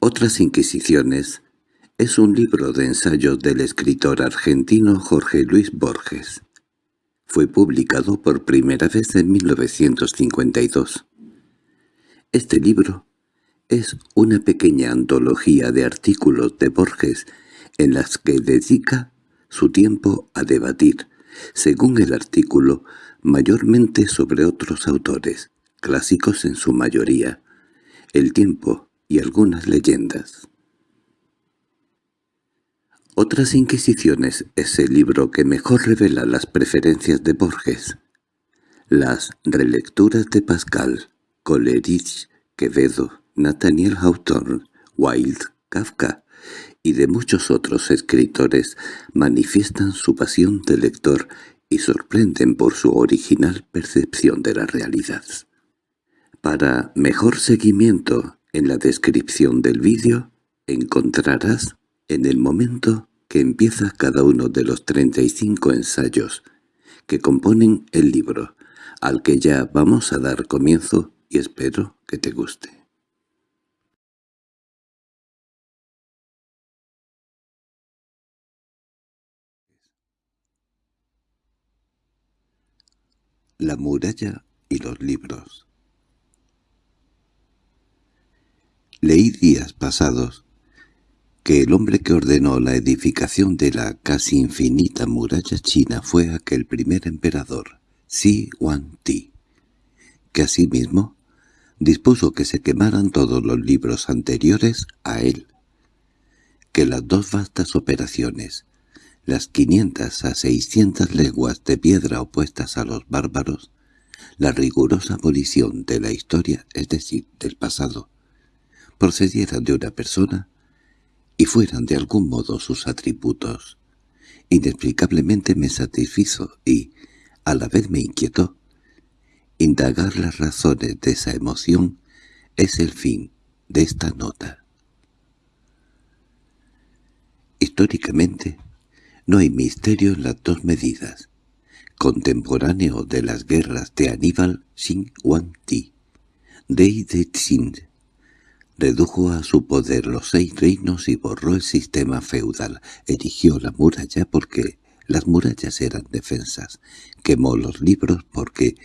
Otras Inquisiciones es un libro de ensayos del escritor argentino Jorge Luis Borges. Fue publicado por primera vez en 1952. Este libro es una pequeña antología de artículos de Borges en las que dedica su tiempo a debatir, según el artículo, mayormente sobre otros autores, clásicos en su mayoría, el tiempo y algunas leyendas. Otras Inquisiciones es el libro que mejor revela las preferencias de Borges. Las relecturas de Pascal, Coleridge, Quevedo, Nathaniel Hawthorne, Wilde, Kafka y de muchos otros escritores manifiestan su pasión de lector y sorprenden por su original percepción de la realidad. Para mejor seguimiento en la descripción del vídeo encontrarás en el momento que empieza cada uno de los 35 ensayos que componen el libro, al que ya vamos a dar comienzo y espero que te guste. La muralla y los libros Leí días pasados que el hombre que ordenó la edificación de la casi infinita muralla china fue aquel primer emperador, Xi Huangti, que asimismo dispuso que se quemaran todos los libros anteriores a él, que las dos vastas operaciones, las quinientas a seiscientas leguas de piedra opuestas a los bárbaros, la rigurosa abolición de la historia, es decir, del pasado, procedieran de una persona y fueran de algún modo sus atributos. Inexplicablemente me satisfizo y, a la vez me inquietó. Indagar las razones de esa emoción es el fin de esta nota. Históricamente, no hay misterio en las dos medidas. Contemporáneo de las guerras de Aníbal Xin Ti, Rey de Tsing, Redujo a su poder los seis reinos y borró el sistema feudal. Erigió la muralla porque las murallas eran defensas. Quemó los libros porque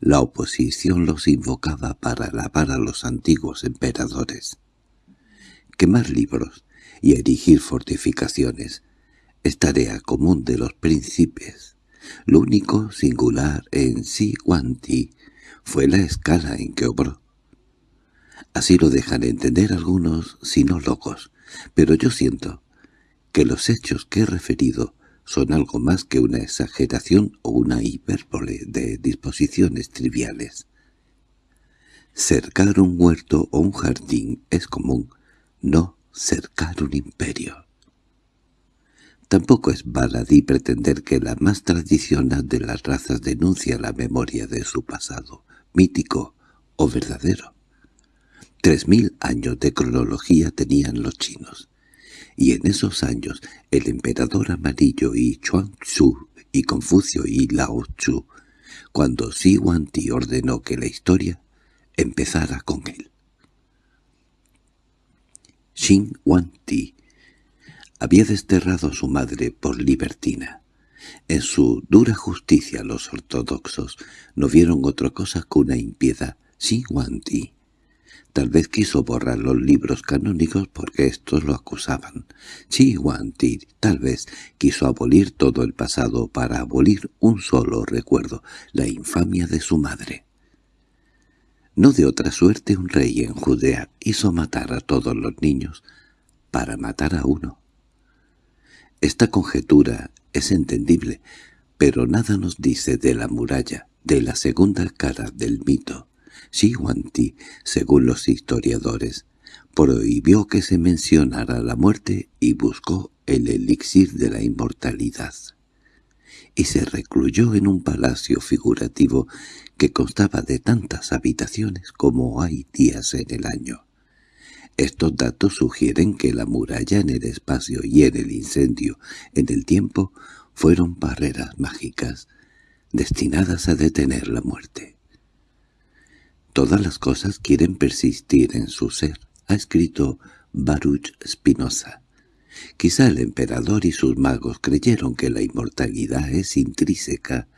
la oposición los invocaba para alabar a los antiguos emperadores. Quemar libros y erigir fortificaciones es tarea común de los príncipes. Lo único singular en Si Guanti fue la escala en que obró. Así lo dejan entender algunos sinólogos, pero yo siento que los hechos que he referido son algo más que una exageración o una hipérbole de disposiciones triviales. Cercar un huerto o un jardín es común, no cercar un imperio. Tampoco es baladí pretender que la más tradicional de las razas denuncia la memoria de su pasado, mítico o verdadero. Tres mil años de cronología tenían los chinos, y en esos años el emperador amarillo y Chuang Tzu y Confucio y Lao Tzu, cuando Xi Huangti ordenó que la historia empezara con él. Xin Huangti había desterrado a su madre por libertina. En su dura justicia los ortodoxos no vieron otra cosa que una impiedad. Xin Huangti Tal vez quiso borrar los libros canónicos porque estos lo acusaban. Chi Ti tal vez quiso abolir todo el pasado para abolir un solo recuerdo, la infamia de su madre. No de otra suerte un rey en Judea hizo matar a todos los niños para matar a uno. Esta conjetura es entendible, pero nada nos dice de la muralla, de la segunda cara del mito. Ti, según los historiadores, prohibió que se mencionara la muerte y buscó el elixir de la inmortalidad. Y se recluyó en un palacio figurativo que constaba de tantas habitaciones como hay días en el año. Estos datos sugieren que la muralla en el espacio y en el incendio en el tiempo fueron barreras mágicas, destinadas a detener la muerte. Todas las cosas quieren persistir en su ser, ha escrito Baruch Spinoza. Quizá el emperador y sus magos creyeron que la inmortalidad es intrínseca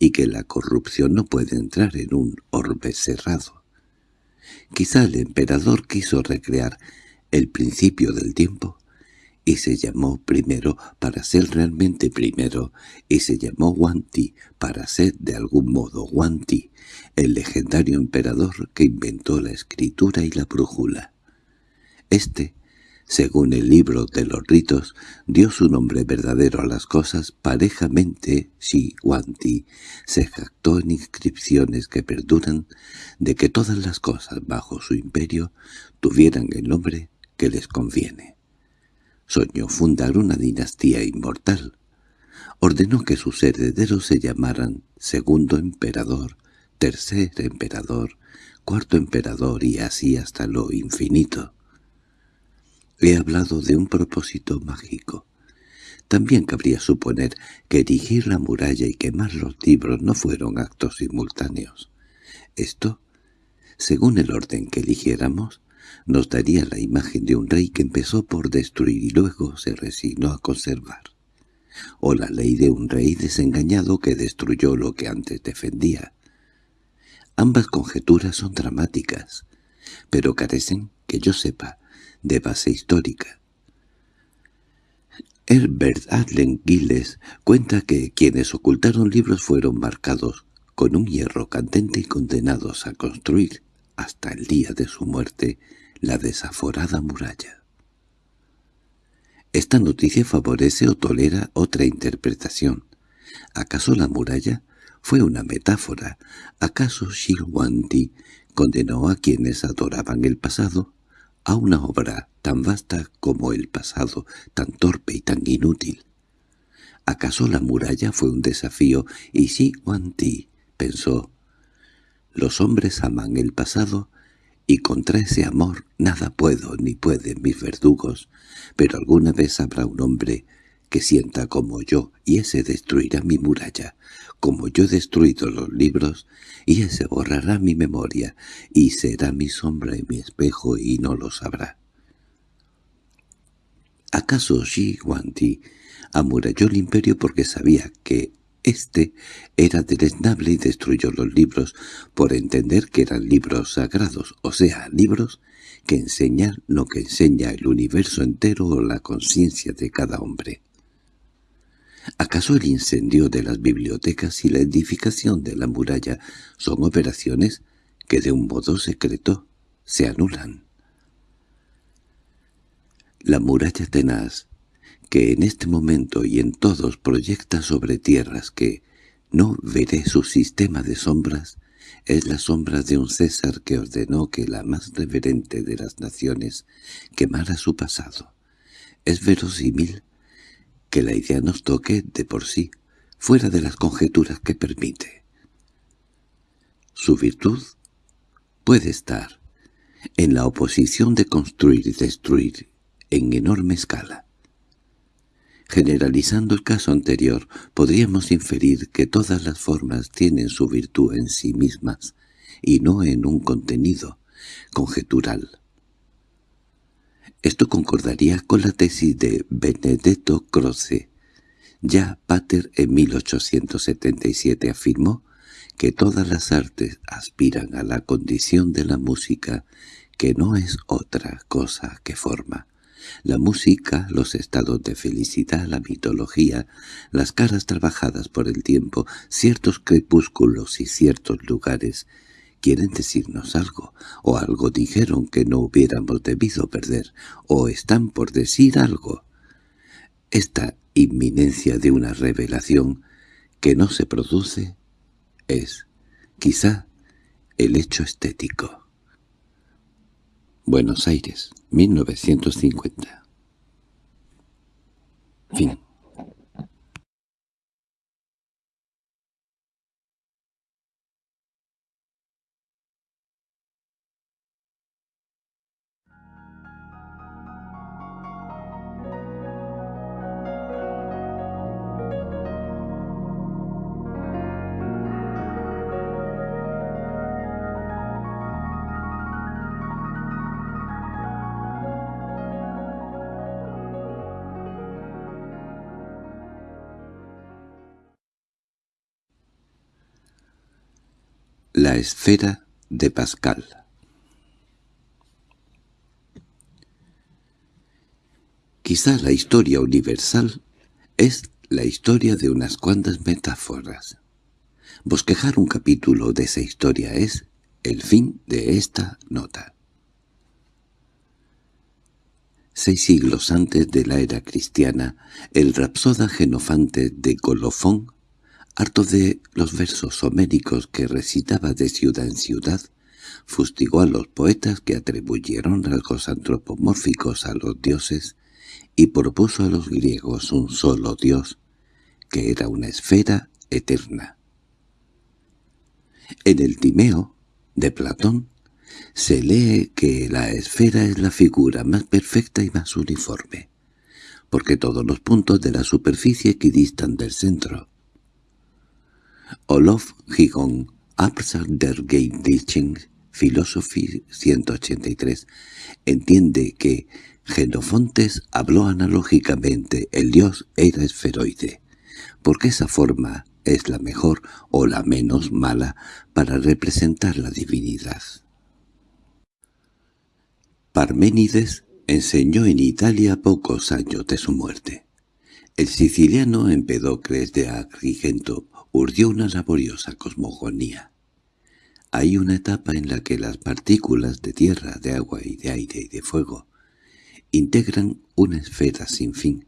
y que la corrupción no puede entrar en un orbe cerrado. Quizá el emperador quiso recrear el principio del tiempo y se llamó primero para ser realmente primero, y se llamó Wanti para ser de algún modo Wanti, el legendario emperador que inventó la escritura y la brújula. Este, según el libro de los ritos, dio su nombre verdadero a las cosas parejamente si Wanti se jactó en inscripciones que perduran de que todas las cosas bajo su imperio tuvieran el nombre que les conviene. Soñó fundar una dinastía inmortal. Ordenó que sus herederos se llamaran segundo emperador, tercer emperador, cuarto emperador y así hasta lo infinito. He hablado de un propósito mágico. También cabría suponer que erigir la muralla y quemar los libros no fueron actos simultáneos. Esto, según el orden que eligiéramos, nos daría la imagen de un rey que empezó por destruir y luego se resignó a conservar, o la ley de un rey desengañado que destruyó lo que antes defendía. Ambas conjeturas son dramáticas, pero carecen, que yo sepa, de base histórica. Herbert Adlen Gilles cuenta que quienes ocultaron libros fueron marcados con un hierro candente y condenados a construir, hasta el día de su muerte, la desaforada muralla. Esta noticia favorece o tolera otra interpretación. ¿Acaso la muralla fue una metáfora? ¿Acaso Shilwanti condenó a quienes adoraban el pasado a una obra tan vasta como el pasado, tan torpe y tan inútil? ¿Acaso la muralla fue un desafío y Shilwanti pensó «Los hombres aman el pasado y contra ese amor nada puedo ni pueden mis verdugos, pero alguna vez habrá un hombre que sienta como yo, y ese destruirá mi muralla, como yo he destruido los libros, y ese borrará mi memoria, y será mi sombra y mi espejo, y no lo sabrá. ¿Acaso Shi Huangdi amuralló el imperio porque sabía que este era deleznable y destruyó los libros por entender que eran libros sagrados, o sea, libros que enseñan lo que enseña el universo entero o la conciencia de cada hombre. ¿Acaso el incendio de las bibliotecas y la edificación de la muralla son operaciones que de un modo secreto se anulan? La muralla tenaz que en este momento y en todos proyecta sobre tierras que no veré su sistema de sombras, es la sombra de un César que ordenó que la más reverente de las naciones quemara su pasado. Es verosímil que la idea nos toque de por sí, fuera de las conjeturas que permite. Su virtud puede estar en la oposición de construir y destruir en enorme escala. Generalizando el caso anterior, podríamos inferir que todas las formas tienen su virtud en sí mismas, y no en un contenido conjetural. Esto concordaría con la tesis de Benedetto Croce. Ya Pater en 1877 afirmó que todas las artes aspiran a la condición de la música, que no es otra cosa que forma. La música, los estados de felicidad, la mitología, las caras trabajadas por el tiempo, ciertos crepúsculos y ciertos lugares, quieren decirnos algo, o algo dijeron que no hubiéramos debido perder, o están por decir algo. Esta inminencia de una revelación que no se produce es, quizá, el hecho estético. Buenos Aires, 1950. Fin. La esfera de Pascal Quizá la historia universal es la historia de unas cuantas metáforas. Bosquejar un capítulo de esa historia es el fin de esta nota. Seis siglos antes de la era cristiana, el rapsoda Genofante de Colofón harto de los versos homéricos que recitaba de ciudad en ciudad, fustigó a los poetas que atribuyeron rasgos antropomórficos a los dioses y propuso a los griegos un solo dios, que era una esfera eterna. En el Timeo, de Platón, se lee que la esfera es la figura más perfecta y más uniforme, porque todos los puntos de la superficie equidistan del centro. Olof Gigon, Absar der Philosophy 183, entiende que Genofontes habló analógicamente, el dios era esferoide, porque esa forma es la mejor o la menos mala para representar la divinidad. Parménides enseñó en Italia pocos años de su muerte. El siciliano Empedocles de Agrigento urdió una laboriosa cosmogonía. Hay una etapa en la que las partículas de tierra, de agua y de aire y de fuego integran una esfera sin fin,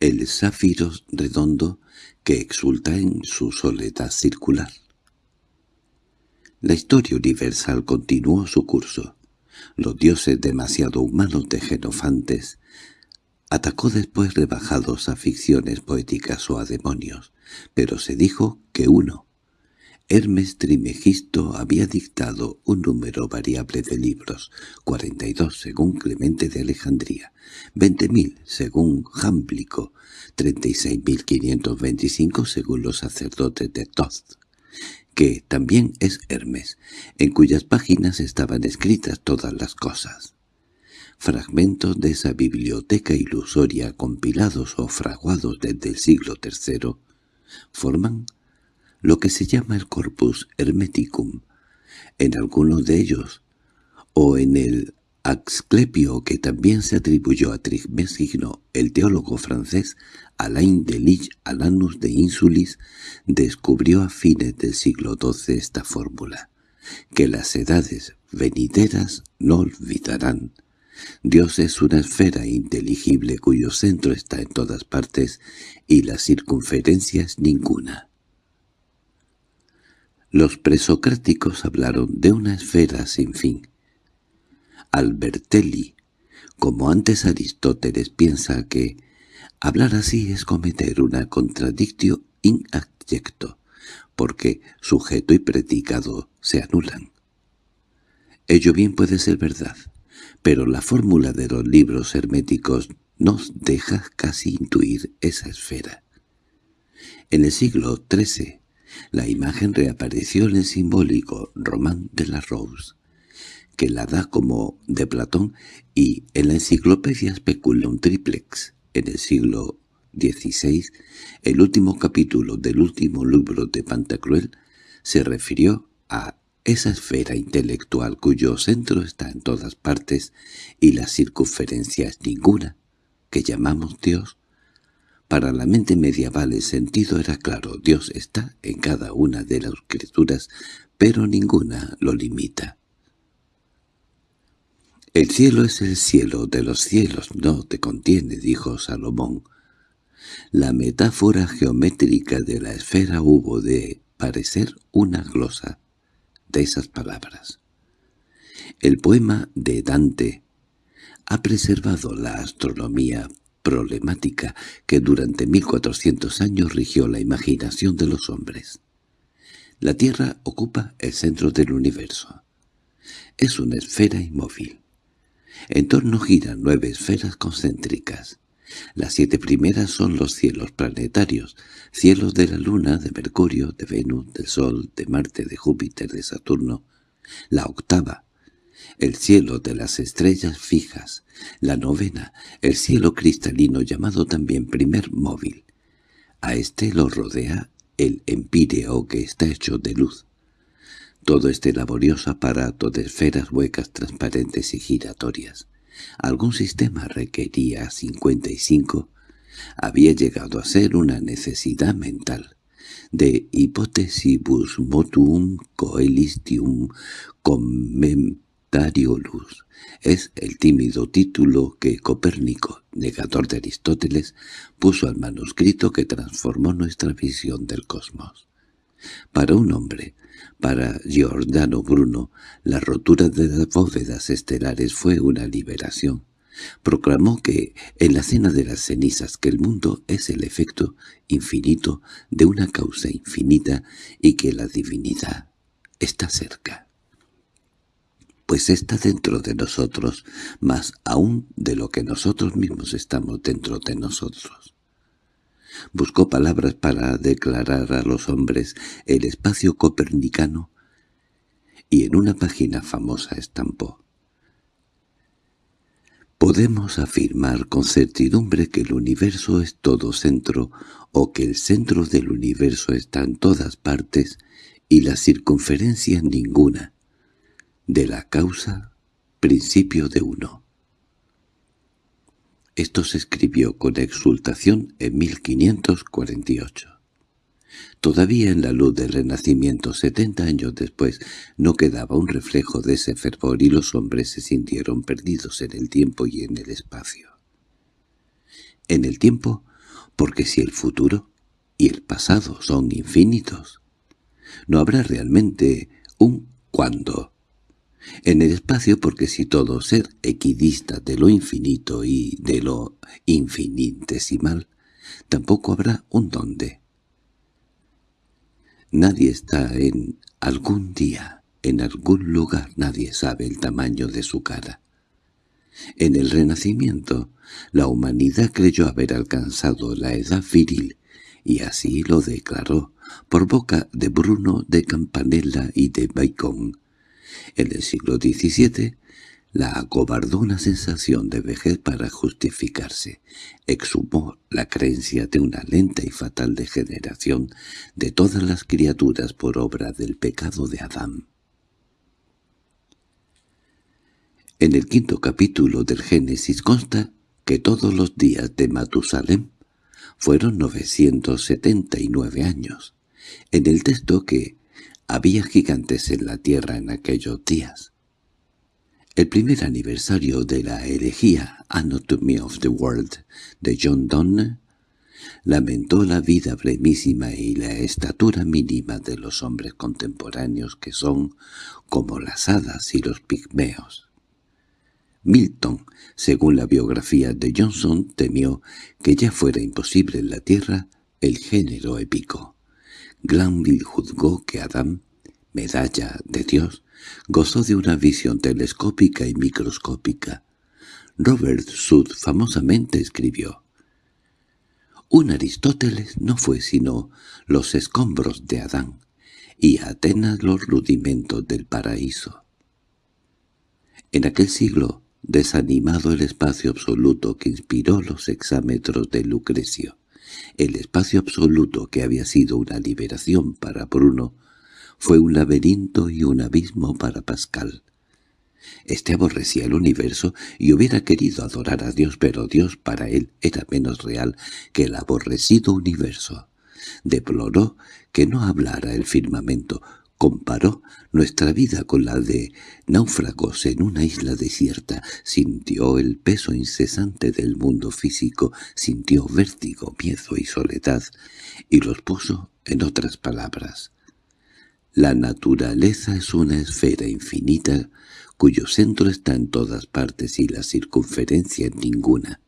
el zafiro redondo que exulta en su soledad circular. La historia universal continuó su curso. Los dioses demasiado humanos de Genofantes atacó después rebajados a ficciones poéticas o a demonios, pero se dijo que uno, Hermes Trimegisto, había dictado un número variable de libros, 42 según Clemente de Alejandría, 20.000 según Jámblico, 36.525 según los sacerdotes de Toth, que también es Hermes, en cuyas páginas estaban escritas todas las cosas. Fragmentos de esa biblioteca ilusoria compilados o fraguados desde el siglo III forman lo que se llama el Corpus Hermeticum. En algunos de ellos, o en el Axclepio que también se atribuyó a Trismegisto, el teólogo francés Alain de Lich Alanus de Insulis, descubrió a fines del siglo XII esta fórmula, que las edades venideras no olvidarán. Dios es una esfera inteligible cuyo centro está en todas partes y la circunferencia es ninguna. Los presocráticos hablaron de una esfera sin fin. Albertelli, como antes Aristóteles, piensa que hablar así es cometer una contradictio in porque sujeto y predicado se anulan. Ello bien puede ser verdad, pero la fórmula de los libros herméticos nos deja casi intuir esa esfera. En el siglo XIII, la imagen reapareció en el simbólico Román de la Rose, que la da como de Platón, y en la enciclopedia especula un triplex. En el siglo XVI, el último capítulo del último libro de Pantacruel se refirió a esa esfera intelectual cuyo centro está en todas partes y la circunferencia es ninguna, que llamamos Dios, para la mente medieval el sentido era claro, Dios está en cada una de las criaturas, pero ninguna lo limita. «El cielo es el cielo de los cielos, no te contiene», dijo Salomón. La metáfora geométrica de la esfera hubo de parecer una glosa de esas palabras. El poema de Dante ha preservado la astronomía problemática que durante 1400 años rigió la imaginación de los hombres. La Tierra ocupa el centro del universo. Es una esfera inmóvil. En torno giran nueve esferas concéntricas. Las siete primeras son los cielos planetarios, cielos de la Luna, de Mercurio, de Venus, del Sol, de Marte, de Júpiter, de Saturno. La octava, el cielo de las estrellas fijas, la novena, el cielo cristalino llamado también primer móvil. A este lo rodea el empíreo que está hecho de luz. todo este laborioso aparato de esferas huecas transparentes y giratorias. Algún sistema requería 55, había llegado a ser una necesidad mental de hypothesibus motuum coelistium commentariolus. Es el tímido título que Copérnico, negador de Aristóteles, puso al manuscrito que transformó nuestra visión del cosmos. Para un hombre, para Giordano Bruno, la rotura de las bóvedas estelares fue una liberación. Proclamó que, en la cena de las cenizas, que el mundo es el efecto infinito de una causa infinita y que la divinidad está cerca. Pues está dentro de nosotros, más aún de lo que nosotros mismos estamos dentro de nosotros. Buscó palabras para declarar a los hombres el espacio copernicano y en una página famosa estampó Podemos afirmar con certidumbre que el universo es todo centro o que el centro del universo está en todas partes y la circunferencia en ninguna. De la causa, principio de uno. Esto se escribió con exultación en 1548. Todavía en la luz del Renacimiento, setenta años después, no quedaba un reflejo de ese fervor y los hombres se sintieron perdidos en el tiempo y en el espacio. En el tiempo, porque si el futuro y el pasado son infinitos, no habrá realmente un cuándo. En el espacio, porque si todo ser equidista de lo infinito y de lo infinitesimal, tampoco habrá un dónde. Nadie está en algún día, en algún lugar, nadie sabe el tamaño de su cara. En el Renacimiento, la humanidad creyó haber alcanzado la edad viril, y así lo declaró, por boca de Bruno de Campanella y de Bacon. En el siglo XVII, la acobardó una sensación de vejez para justificarse. Exhumó la creencia de una lenta y fatal degeneración de todas las criaturas por obra del pecado de Adán. En el quinto capítulo del Génesis consta que todos los días de Matusalem fueron 979 años. En el texto que había gigantes en la tierra en aquellos días. El primer aniversario de la herejía Anatomy of the World de John Donne lamentó la vida brevísima y la estatura mínima de los hombres contemporáneos que son como las hadas y los pigmeos. Milton, según la biografía de Johnson, temió que ya fuera imposible en la Tierra el género épico. Glanville juzgó que Adán, medalla de Dios, Gozó de una visión telescópica y microscópica. Robert Sud famosamente escribió «Un Aristóteles no fue sino los escombros de Adán, y Atenas los rudimentos del paraíso». En aquel siglo, desanimado el espacio absoluto que inspiró los exámetros de Lucrecio, el espacio absoluto que había sido una liberación para Bruno, fue un laberinto y un abismo para Pascal. Este aborrecía el universo y hubiera querido adorar a Dios, pero Dios para él era menos real que el aborrecido universo. Deploró que no hablara el firmamento, comparó nuestra vida con la de náufragos en una isla desierta, sintió el peso incesante del mundo físico, sintió vértigo, miedo y soledad, y los puso en otras palabras. La naturaleza es una esfera infinita cuyo centro está en todas partes y la circunferencia en ninguna.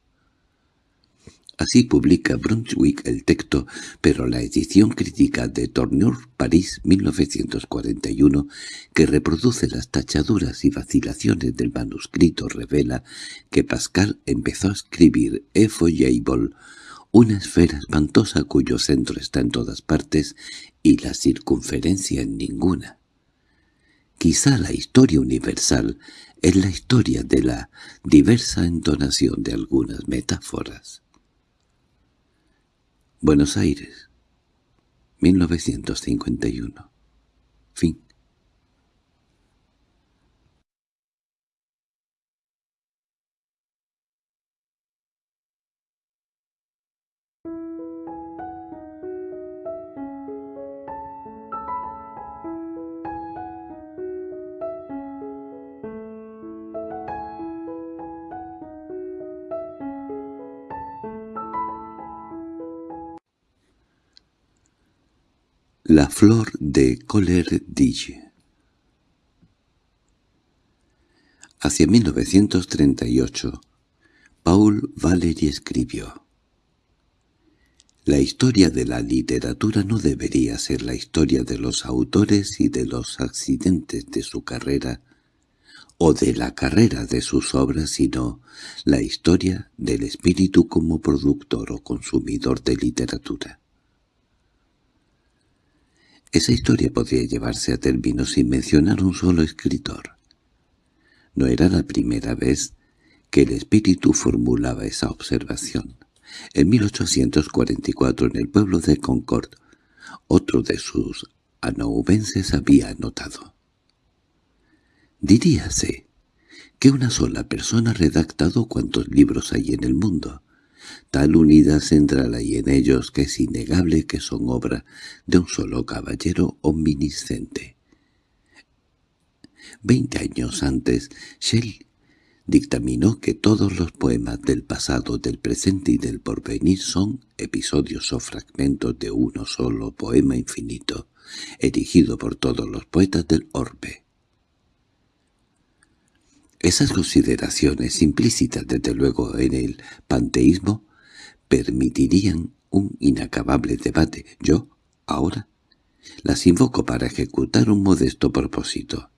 Así publica Brunswick el texto, pero la edición crítica de Tourneur, París, 1941, que reproduce las tachaduras y vacilaciones del manuscrito revela que Pascal empezó a escribir Effoyable una esfera espantosa cuyo centro está en todas partes y la circunferencia en ninguna. Quizá la historia universal es la historia de la diversa entonación de algunas metáforas. Buenos Aires, 1951. Fin. La flor de Coleridge Hacia 1938, Paul Valery escribió La historia de la literatura no debería ser la historia de los autores y de los accidentes de su carrera o de la carrera de sus obras, sino la historia del espíritu como productor o consumidor de literatura. Esa historia podría llevarse a término sin mencionar un solo escritor. No era la primera vez que el espíritu formulaba esa observación. En 1844, en el pueblo de Concord, otro de sus anaubenses había anotado. Diríase que una sola persona ha redactado cuantos libros hay en el mundo. Tal unidad central hay en ellos que es innegable que son obra de un solo caballero omnisciente. Veinte años antes, Shelley dictaminó que todos los poemas del pasado, del presente y del porvenir son episodios o fragmentos de uno solo poema infinito, erigido por todos los poetas del orbe. Esas consideraciones, implícitas desde luego en el panteísmo, permitirían un inacabable debate. Yo, ahora, las invoco para ejecutar un modesto propósito,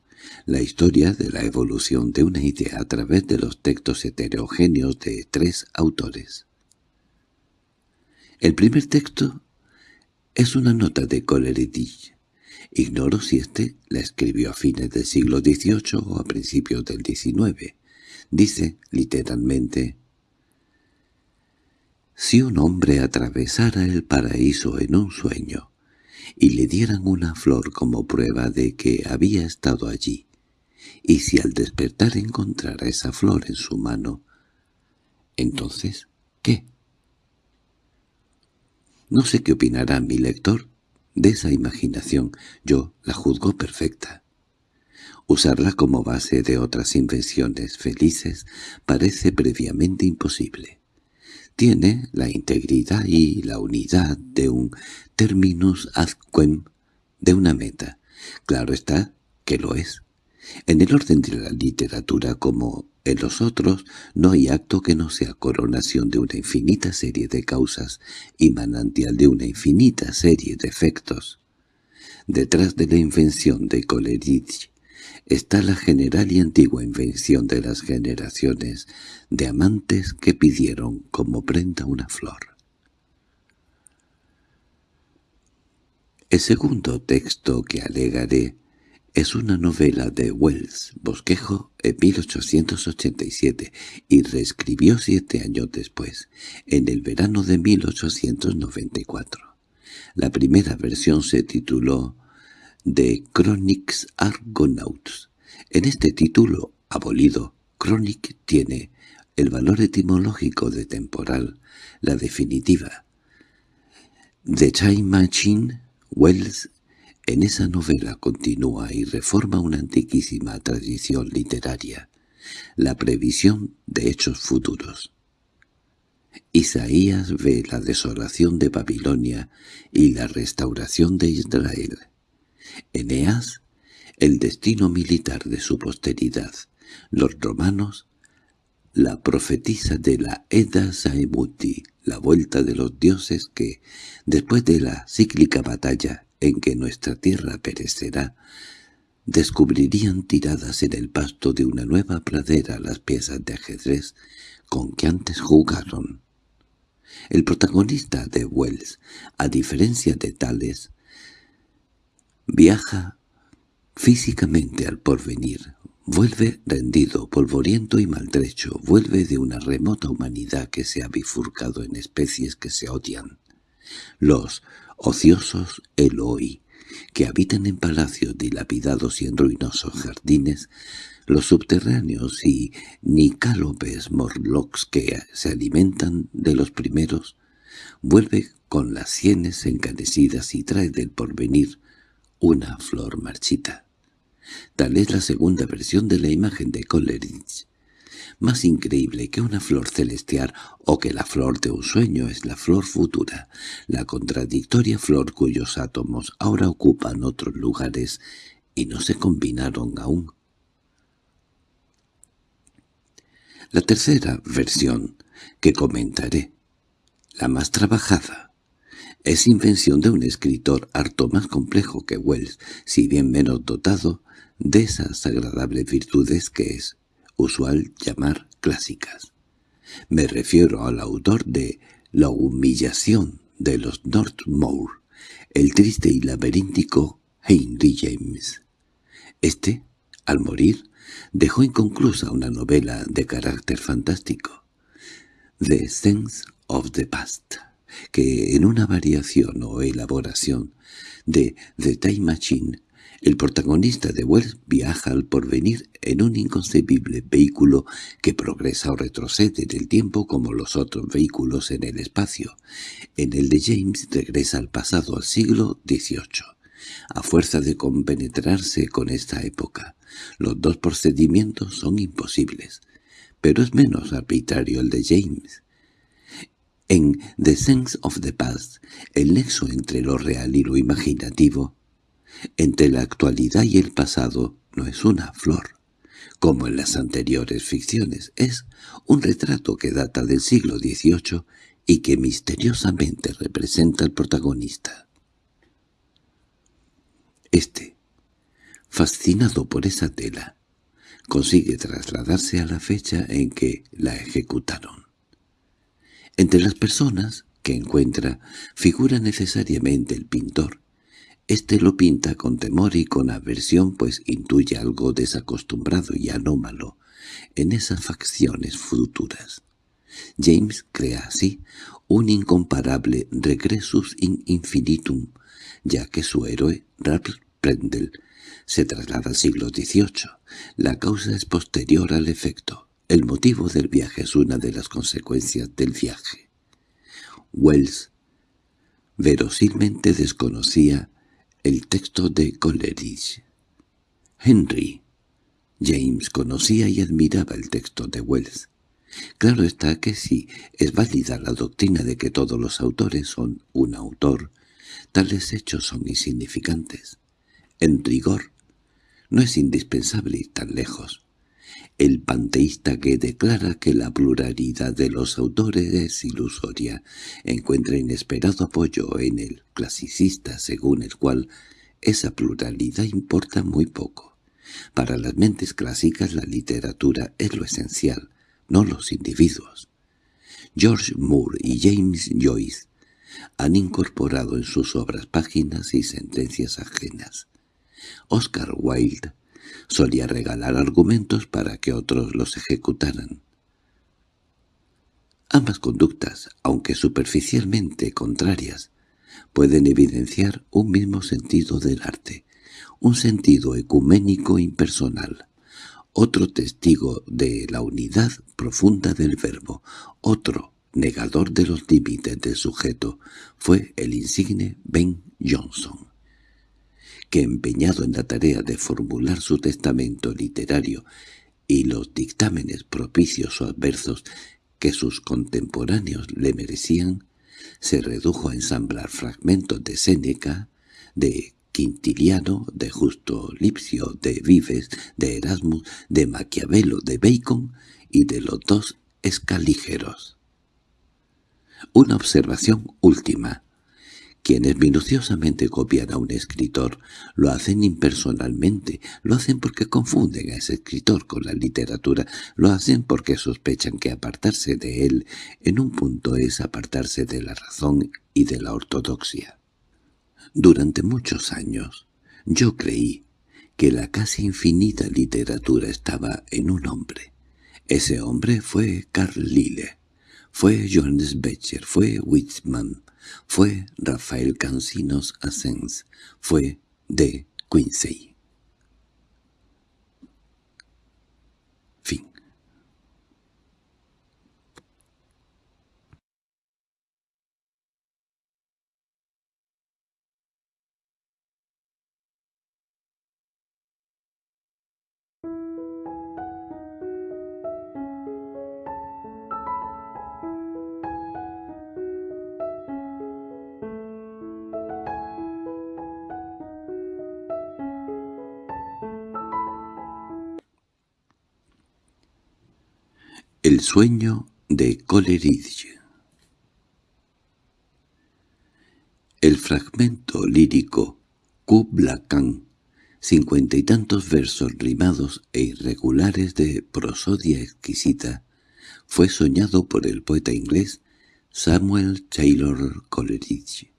la historia de la evolución de una idea a través de los textos heterogéneos de tres autores. El primer texto es una nota de Coleridge, Ignoro si éste la escribió a fines del siglo XVIII o a principios del XIX. Dice, literalmente, «Si un hombre atravesara el paraíso en un sueño y le dieran una flor como prueba de que había estado allí, y si al despertar encontrara esa flor en su mano, entonces, ¿qué?» No sé qué opinará mi lector de esa imaginación yo la juzgo perfecta. Usarla como base de otras invenciones felices parece previamente imposible. Tiene la integridad y la unidad de un terminus ad quem, de una meta. Claro está que lo es. En el orden de la literatura como en los otros no hay acto que no sea coronación de una infinita serie de causas y manantial de una infinita serie de efectos. Detrás de la invención de Coleridge está la general y antigua invención de las generaciones de amantes que pidieron como prenda una flor. El segundo texto que alegaré es una novela de Wells, Bosquejo, en 1887, y reescribió siete años después, en el verano de 1894. La primera versión se tituló The Chronics Argonauts. En este título, abolido, Chronic tiene el valor etimológico de temporal, la definitiva. The Time Machine, Wells en esa novela continúa y reforma una antiquísima tradición literaria, la previsión de hechos futuros. Isaías ve la desolación de Babilonia y la restauración de Israel. Eneas, el destino militar de su posteridad. Los romanos, la profetisa de la Eda Saimuti, la vuelta de los dioses que, después de la cíclica batalla en que nuestra tierra perecerá, descubrirían tiradas en el pasto de una nueva pradera las piezas de ajedrez con que antes jugaron. El protagonista de Wells, a diferencia de Tales, viaja físicamente al porvenir, vuelve rendido, polvoriento y maltrecho, vuelve de una remota humanidad que se ha bifurcado en especies que se odian. Los ociosos Eloi, que habitan en palacios dilapidados y en ruinosos jardines, los subterráneos y nicálopes morlocks que se alimentan de los primeros, vuelve con las sienes encanecidas y trae del porvenir una flor marchita. Tal es la segunda versión de la imagen de Coleridge. Más increíble que una flor celestial o que la flor de un sueño es la flor futura, la contradictoria flor cuyos átomos ahora ocupan otros lugares y no se combinaron aún. La tercera versión, que comentaré, la más trabajada, es invención de un escritor harto más complejo que Wells, si bien menos dotado de esas agradables virtudes que es usual llamar clásicas. Me refiero al autor de La humillación de los Northmore, el triste y laberíntico Henry James. Este, al morir, dejó inconclusa una novela de carácter fantástico, The Sense of the Past, que en una variación o elaboración de The Time Machine, el protagonista de Wells viaja al porvenir en un inconcebible vehículo que progresa o retrocede en el tiempo como los otros vehículos en el espacio. En el de James regresa al pasado al siglo XVIII, a fuerza de compenetrarse con esta época. Los dos procedimientos son imposibles, pero es menos arbitrario el de James. En The Sense of the Past, el nexo entre lo real y lo imaginativo, entre la actualidad y el pasado, no es una flor, como en las anteriores ficciones, es un retrato que data del siglo XVIII y que misteriosamente representa al protagonista. Este, fascinado por esa tela, consigue trasladarse a la fecha en que la ejecutaron. Entre las personas que encuentra figura necesariamente el pintor. Este lo pinta con temor y con aversión pues intuye algo desacostumbrado y anómalo en esas facciones futuras. James crea así un incomparable regresus in infinitum, ya que su héroe, Ralph Prendel, se traslada al siglo XVIII. La causa es posterior al efecto. El motivo del viaje es una de las consecuencias del viaje. Wells verosilmente desconocía el texto de Coleridge. Henry James conocía y admiraba el texto de Wells. Claro está que si es válida la doctrina de que todos los autores son un autor, tales hechos son insignificantes. En rigor, no es indispensable ir tan lejos. El panteísta que declara que la pluralidad de los autores es ilusoria encuentra inesperado apoyo en el clasicista según el cual esa pluralidad importa muy poco. Para las mentes clásicas la literatura es lo esencial, no los individuos. George Moore y James Joyce han incorporado en sus obras páginas y sentencias ajenas. Oscar Wilde solía regalar argumentos para que otros los ejecutaran. Ambas conductas, aunque superficialmente contrarias, pueden evidenciar un mismo sentido del arte, un sentido ecuménico impersonal, otro testigo de la unidad profunda del verbo, otro negador de los límites del sujeto, fue el insigne Ben Jonson que empeñado en la tarea de formular su testamento literario y los dictámenes propicios o adversos que sus contemporáneos le merecían, se redujo a ensamblar fragmentos de Séneca, de Quintiliano, de Justo Lipsio, de Vives, de Erasmus, de Maquiavelo, de Bacon y de los dos escalígeros. Una observación última. Quienes minuciosamente copian a un escritor lo hacen impersonalmente, lo hacen porque confunden a ese escritor con la literatura, lo hacen porque sospechan que apartarse de él en un punto es apartarse de la razón y de la ortodoxia. Durante muchos años yo creí que la casi infinita literatura estaba en un hombre. Ese hombre fue Carl Lille, fue Johannes Becher, fue Whitman, fue Rafael Cancinos Asens, fue de Quincy. El sueño de Coleridge El fragmento lírico Kubla Khan, cincuenta y tantos versos rimados e irregulares de prosodia exquisita, fue soñado por el poeta inglés Samuel Taylor Coleridge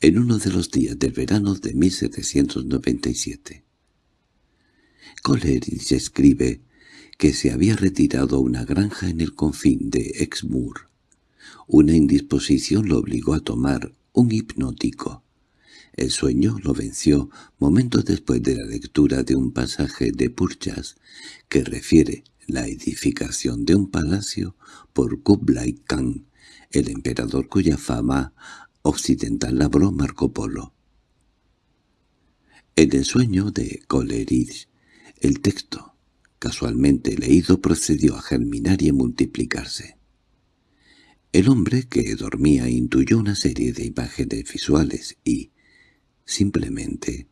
en uno de los días del verano de 1797. Coleridge escribe que se había retirado a una granja en el confín de Exmoor. Una indisposición lo obligó a tomar un hipnótico. El sueño lo venció momentos después de la lectura de un pasaje de Purchas que refiere la edificación de un palacio por Kublai Khan, el emperador cuya fama occidental labró Marco Polo. En el sueño de Coleridge, el texto casualmente leído procedió a germinar y a multiplicarse. El hombre que dormía intuyó una serie de imágenes visuales y, simplemente,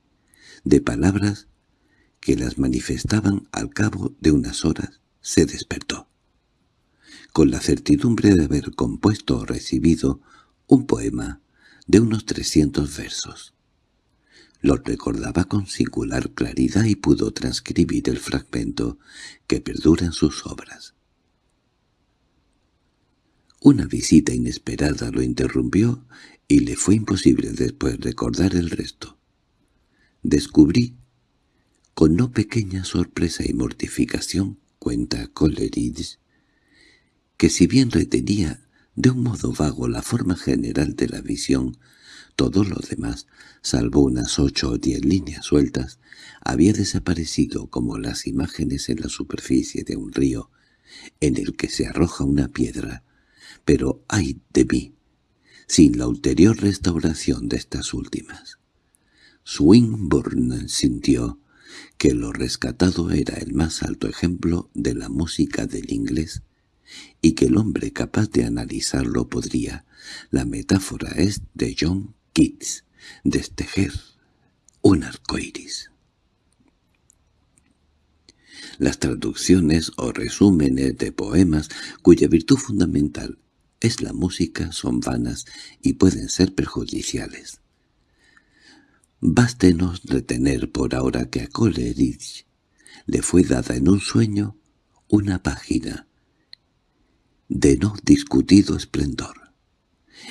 de palabras que las manifestaban al cabo de unas horas, se despertó. Con la certidumbre de haber compuesto o recibido un poema de unos trescientos versos. Lo recordaba con singular claridad y pudo transcribir el fragmento que perdura en sus obras. Una visita inesperada lo interrumpió y le fue imposible después recordar el resto. Descubrí, con no pequeña sorpresa y mortificación, cuenta Coleridge, que si bien retenía de un modo vago la forma general de la visión, todo lo demás, salvo unas ocho o diez líneas sueltas, había desaparecido como las imágenes en la superficie de un río en el que se arroja una piedra. Pero ay de mí, sin la ulterior restauración de estas últimas. Swinburne sintió que lo rescatado era el más alto ejemplo de la música del inglés y que el hombre capaz de analizarlo podría. La metáfora es de John Keats, destejer un arcoíris. Las traducciones o resúmenes de poemas cuya virtud fundamental es la música son vanas y pueden ser perjudiciales. Bástenos retener por ahora que a Coleridge le fue dada en un sueño una página de no discutido esplendor.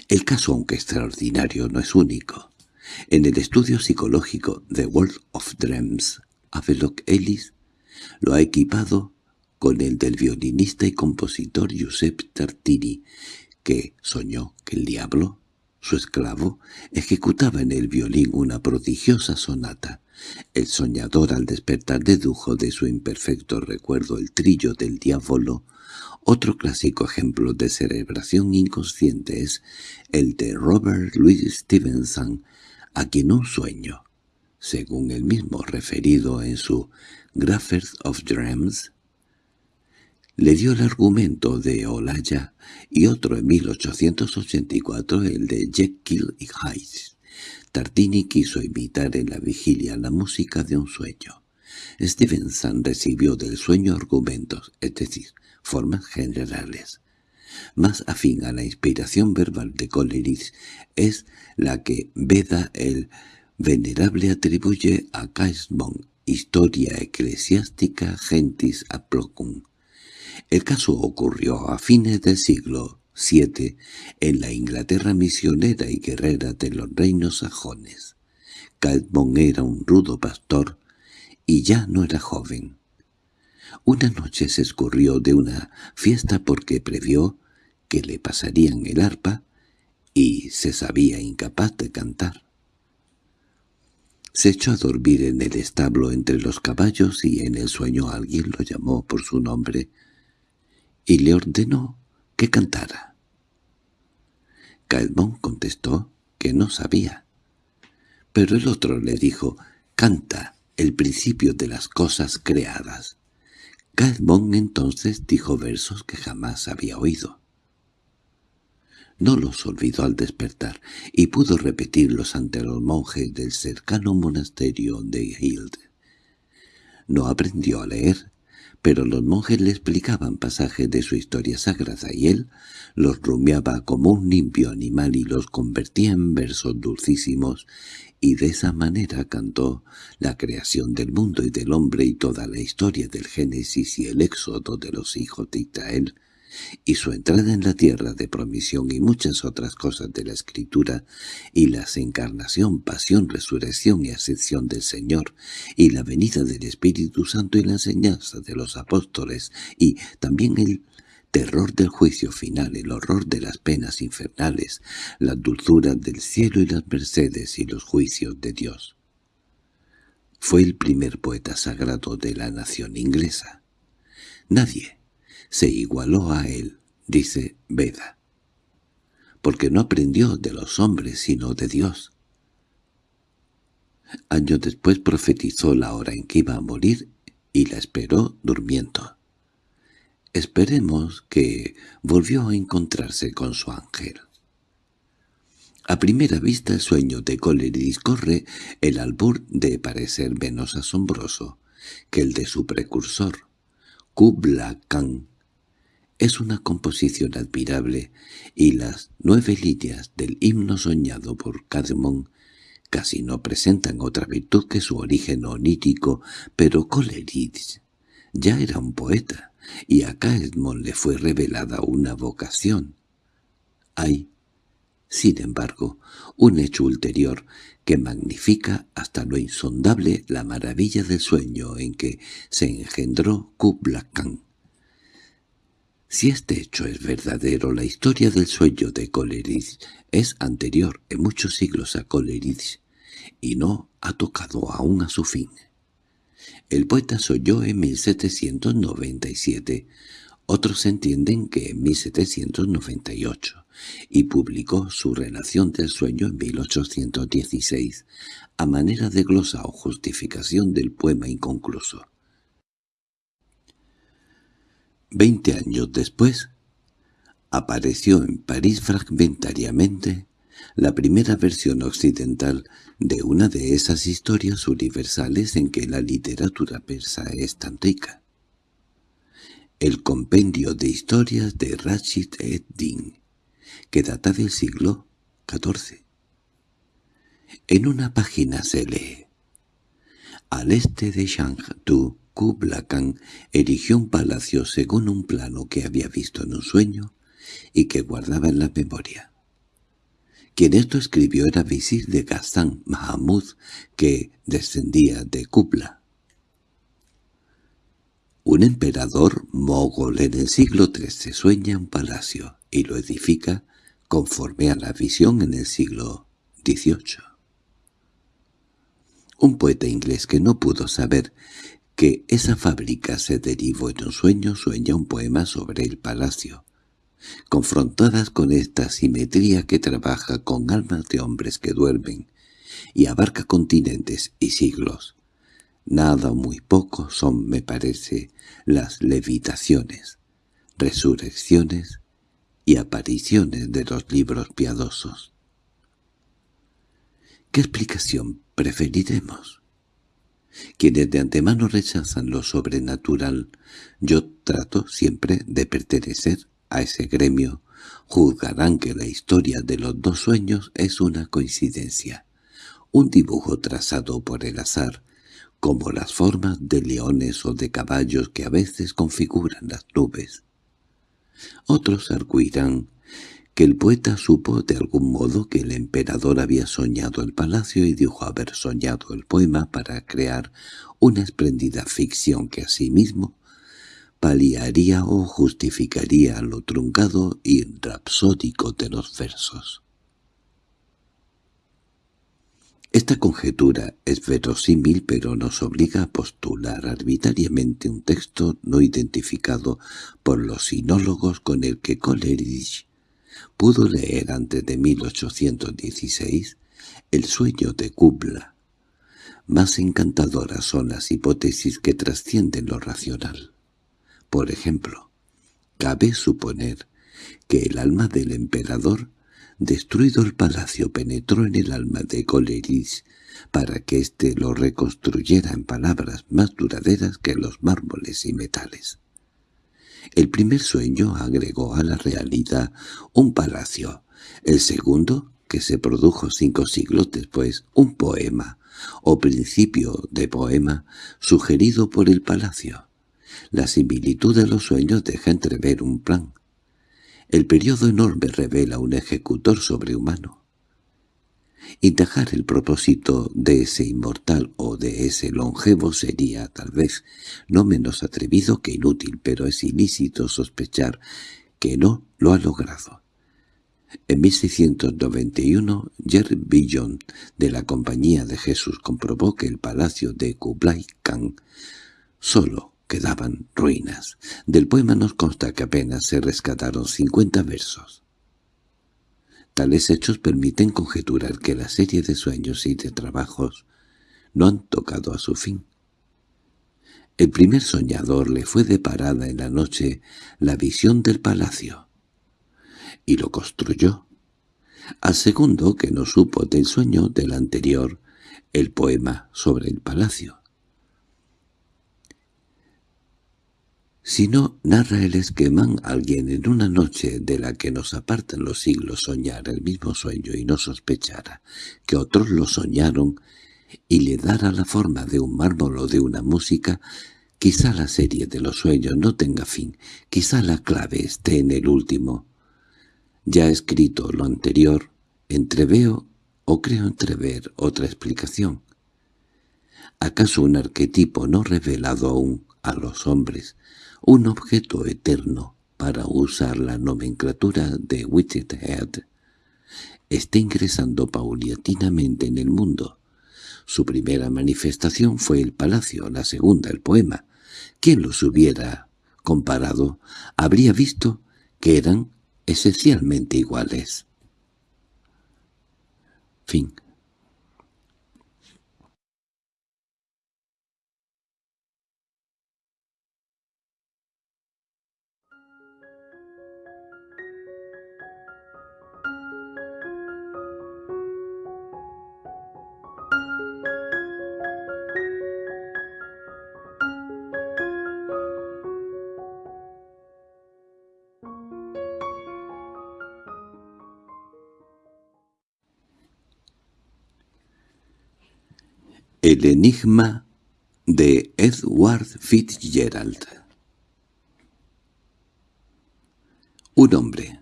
El caso, aunque extraordinario, no es único. En el estudio psicológico The World of Dreams, Havelock Ellis lo ha equipado con el del violinista y compositor Giuseppe Tartini, que soñó que el diablo, su esclavo, ejecutaba en el violín una prodigiosa sonata. El soñador al despertar dedujo de su imperfecto recuerdo el trillo del diablo otro clásico ejemplo de cerebración inconsciente es el de Robert Louis Stevenson, a quien un sueño, según el mismo referido en su Graphers of Dreams, le dio el argumento de Olaya y otro en 1884 el de Jekyll y Hyde. Tartini quiso imitar en la vigilia la música de un sueño. Stevenson recibió del sueño argumentos, es decir, formas generales. Más afín a la inspiración verbal de Coleridge es la que Beda el Venerable atribuye a Caesbon, Historia Eclesiástica Gentis Aplocum. El caso ocurrió a fines del siglo VII en la Inglaterra misionera y guerrera de los reinos sajones. Caesbon era un rudo pastor y ya no era joven. Una noche se escurrió de una fiesta porque previó que le pasarían el arpa y se sabía incapaz de cantar. Se echó a dormir en el establo entre los caballos y en el sueño alguien lo llamó por su nombre y le ordenó que cantara. Caedmon contestó que no sabía. Pero el otro le dijo, «Canta el principio de las cosas creadas». Caedmon entonces dijo versos que jamás había oído. No los olvidó al despertar y pudo repetirlos ante los monjes del cercano monasterio de Hild. No aprendió a leer, pero los monjes le explicaban pasajes de su historia sagrada y él los rumiaba como un limpio animal y los convertía en versos dulcísimos y de esa manera cantó la creación del mundo y del hombre y toda la historia del Génesis y el éxodo de los hijos de Israel y su entrada en la tierra de promisión y muchas otras cosas de la Escritura, y la encarnación, pasión, resurrección y ascensión del Señor, y la venida del Espíritu Santo y la enseñanza de los apóstoles, y también el terror del juicio final, el horror de las penas infernales, la dulzura del cielo y las mercedes y los juicios de Dios. Fue el primer poeta sagrado de la nación inglesa. Nadie, se igualó a él, dice Veda, porque no aprendió de los hombres sino de Dios. Años después profetizó la hora en que iba a morir y la esperó durmiendo. Esperemos que volvió a encontrarse con su ángel. A primera vista el sueño de Coleridge corre el albur de parecer menos asombroso que el de su precursor, Kubla Khan, es una composición admirable, y las nueve líneas del himno soñado por Cadmon casi no presentan otra virtud que su origen onírico, pero Coleridge ya era un poeta, y a Cadmon le fue revelada una vocación. Hay, sin embargo, un hecho ulterior que magnifica hasta lo insondable la maravilla del sueño en que se engendró Kubla Khan. Si este hecho es verdadero, la historia del sueño de Coleridge es anterior en muchos siglos a Coleridge y no ha tocado aún a su fin. El poeta soñó en 1797, otros entienden que en 1798, y publicó su relación del sueño en 1816, a manera de glosa o justificación del poema inconcluso. Veinte años después, apareció en París fragmentariamente la primera versión occidental de una de esas historias universales en que la literatura persa es tan rica. El compendio de historias de Rashid ed-Din, que data del siglo XIV. En una página se lee Al este de Shangtu Kubla Khan erigió un palacio según un plano que había visto en un sueño y que guardaba en la memoria. Quien esto escribió era visir de Ghazán Mahamud, que descendía de Kubla. Un emperador mogol en el siglo XIII sueña un palacio y lo edifica conforme a la visión en el siglo XVIII. Un poeta inglés que no pudo saber que esa fábrica se derivó en un sueño sueña un poema sobre el palacio. Confrontadas con esta simetría que trabaja con almas de hombres que duermen y abarca continentes y siglos, nada o muy poco son, me parece, las levitaciones, resurrecciones y apariciones de los libros piadosos. ¿Qué explicación preferiremos? Quienes de antemano rechazan lo sobrenatural, yo trato siempre de pertenecer a ese gremio, juzgarán que la historia de los dos sueños es una coincidencia, un dibujo trazado por el azar, como las formas de leones o de caballos que a veces configuran las nubes. Otros arguirán que el poeta supo de algún modo que el emperador había soñado el palacio y dijo haber soñado el poema para crear una espléndida ficción que asimismo paliaría o justificaría lo truncado y rapsódico de los versos. Esta conjetura es verosímil pero nos obliga a postular arbitrariamente un texto no identificado por los sinólogos con el que Coleridge pudo leer antes de 1816 El sueño de Kubla. Más encantadoras son las hipótesis que trascienden lo racional. Por ejemplo, cabe suponer que el alma del emperador, destruido el palacio, penetró en el alma de Coleridge para que éste lo reconstruyera en palabras más duraderas que los mármoles y metales. El primer sueño agregó a la realidad un palacio, el segundo, que se produjo cinco siglos después, un poema, o principio de poema, sugerido por el palacio. La similitud de los sueños deja entrever un plan. El periodo enorme revela un ejecutor sobrehumano. Intajar el propósito de ese inmortal o de ese longevo sería, tal vez, no menos atrevido que inútil, pero es ilícito sospechar que no lo ha logrado. En 1691, Jerry Billon, de la Compañía de Jesús, comprobó que el palacio de Kublai Khan solo quedaban ruinas. Del poema nos consta que apenas se rescataron cincuenta versos. Tales hechos permiten conjeturar que la serie de sueños y de trabajos no han tocado a su fin. El primer soñador le fue deparada en la noche la visión del palacio, y lo construyó. Al segundo, que no supo del sueño del anterior, el poema sobre el palacio. Si no narra el esquemán alguien en una noche de la que nos apartan los siglos soñar el mismo sueño y no sospechara que otros lo soñaron y le dará la forma de un mármol o de una música, quizá la serie de los sueños no tenga fin, quizá la clave esté en el último. Ya escrito lo anterior, entreveo o creo entrever otra explicación. ¿Acaso un arquetipo no revelado aún a los hombres un objeto eterno, para usar la nomenclatura de Whitehead, está ingresando paulatinamente en el mundo. Su primera manifestación fue el palacio, la segunda el poema. Quien los hubiera comparado habría visto que eran esencialmente iguales. Fin enigma de Edward Fitzgerald Un hombre,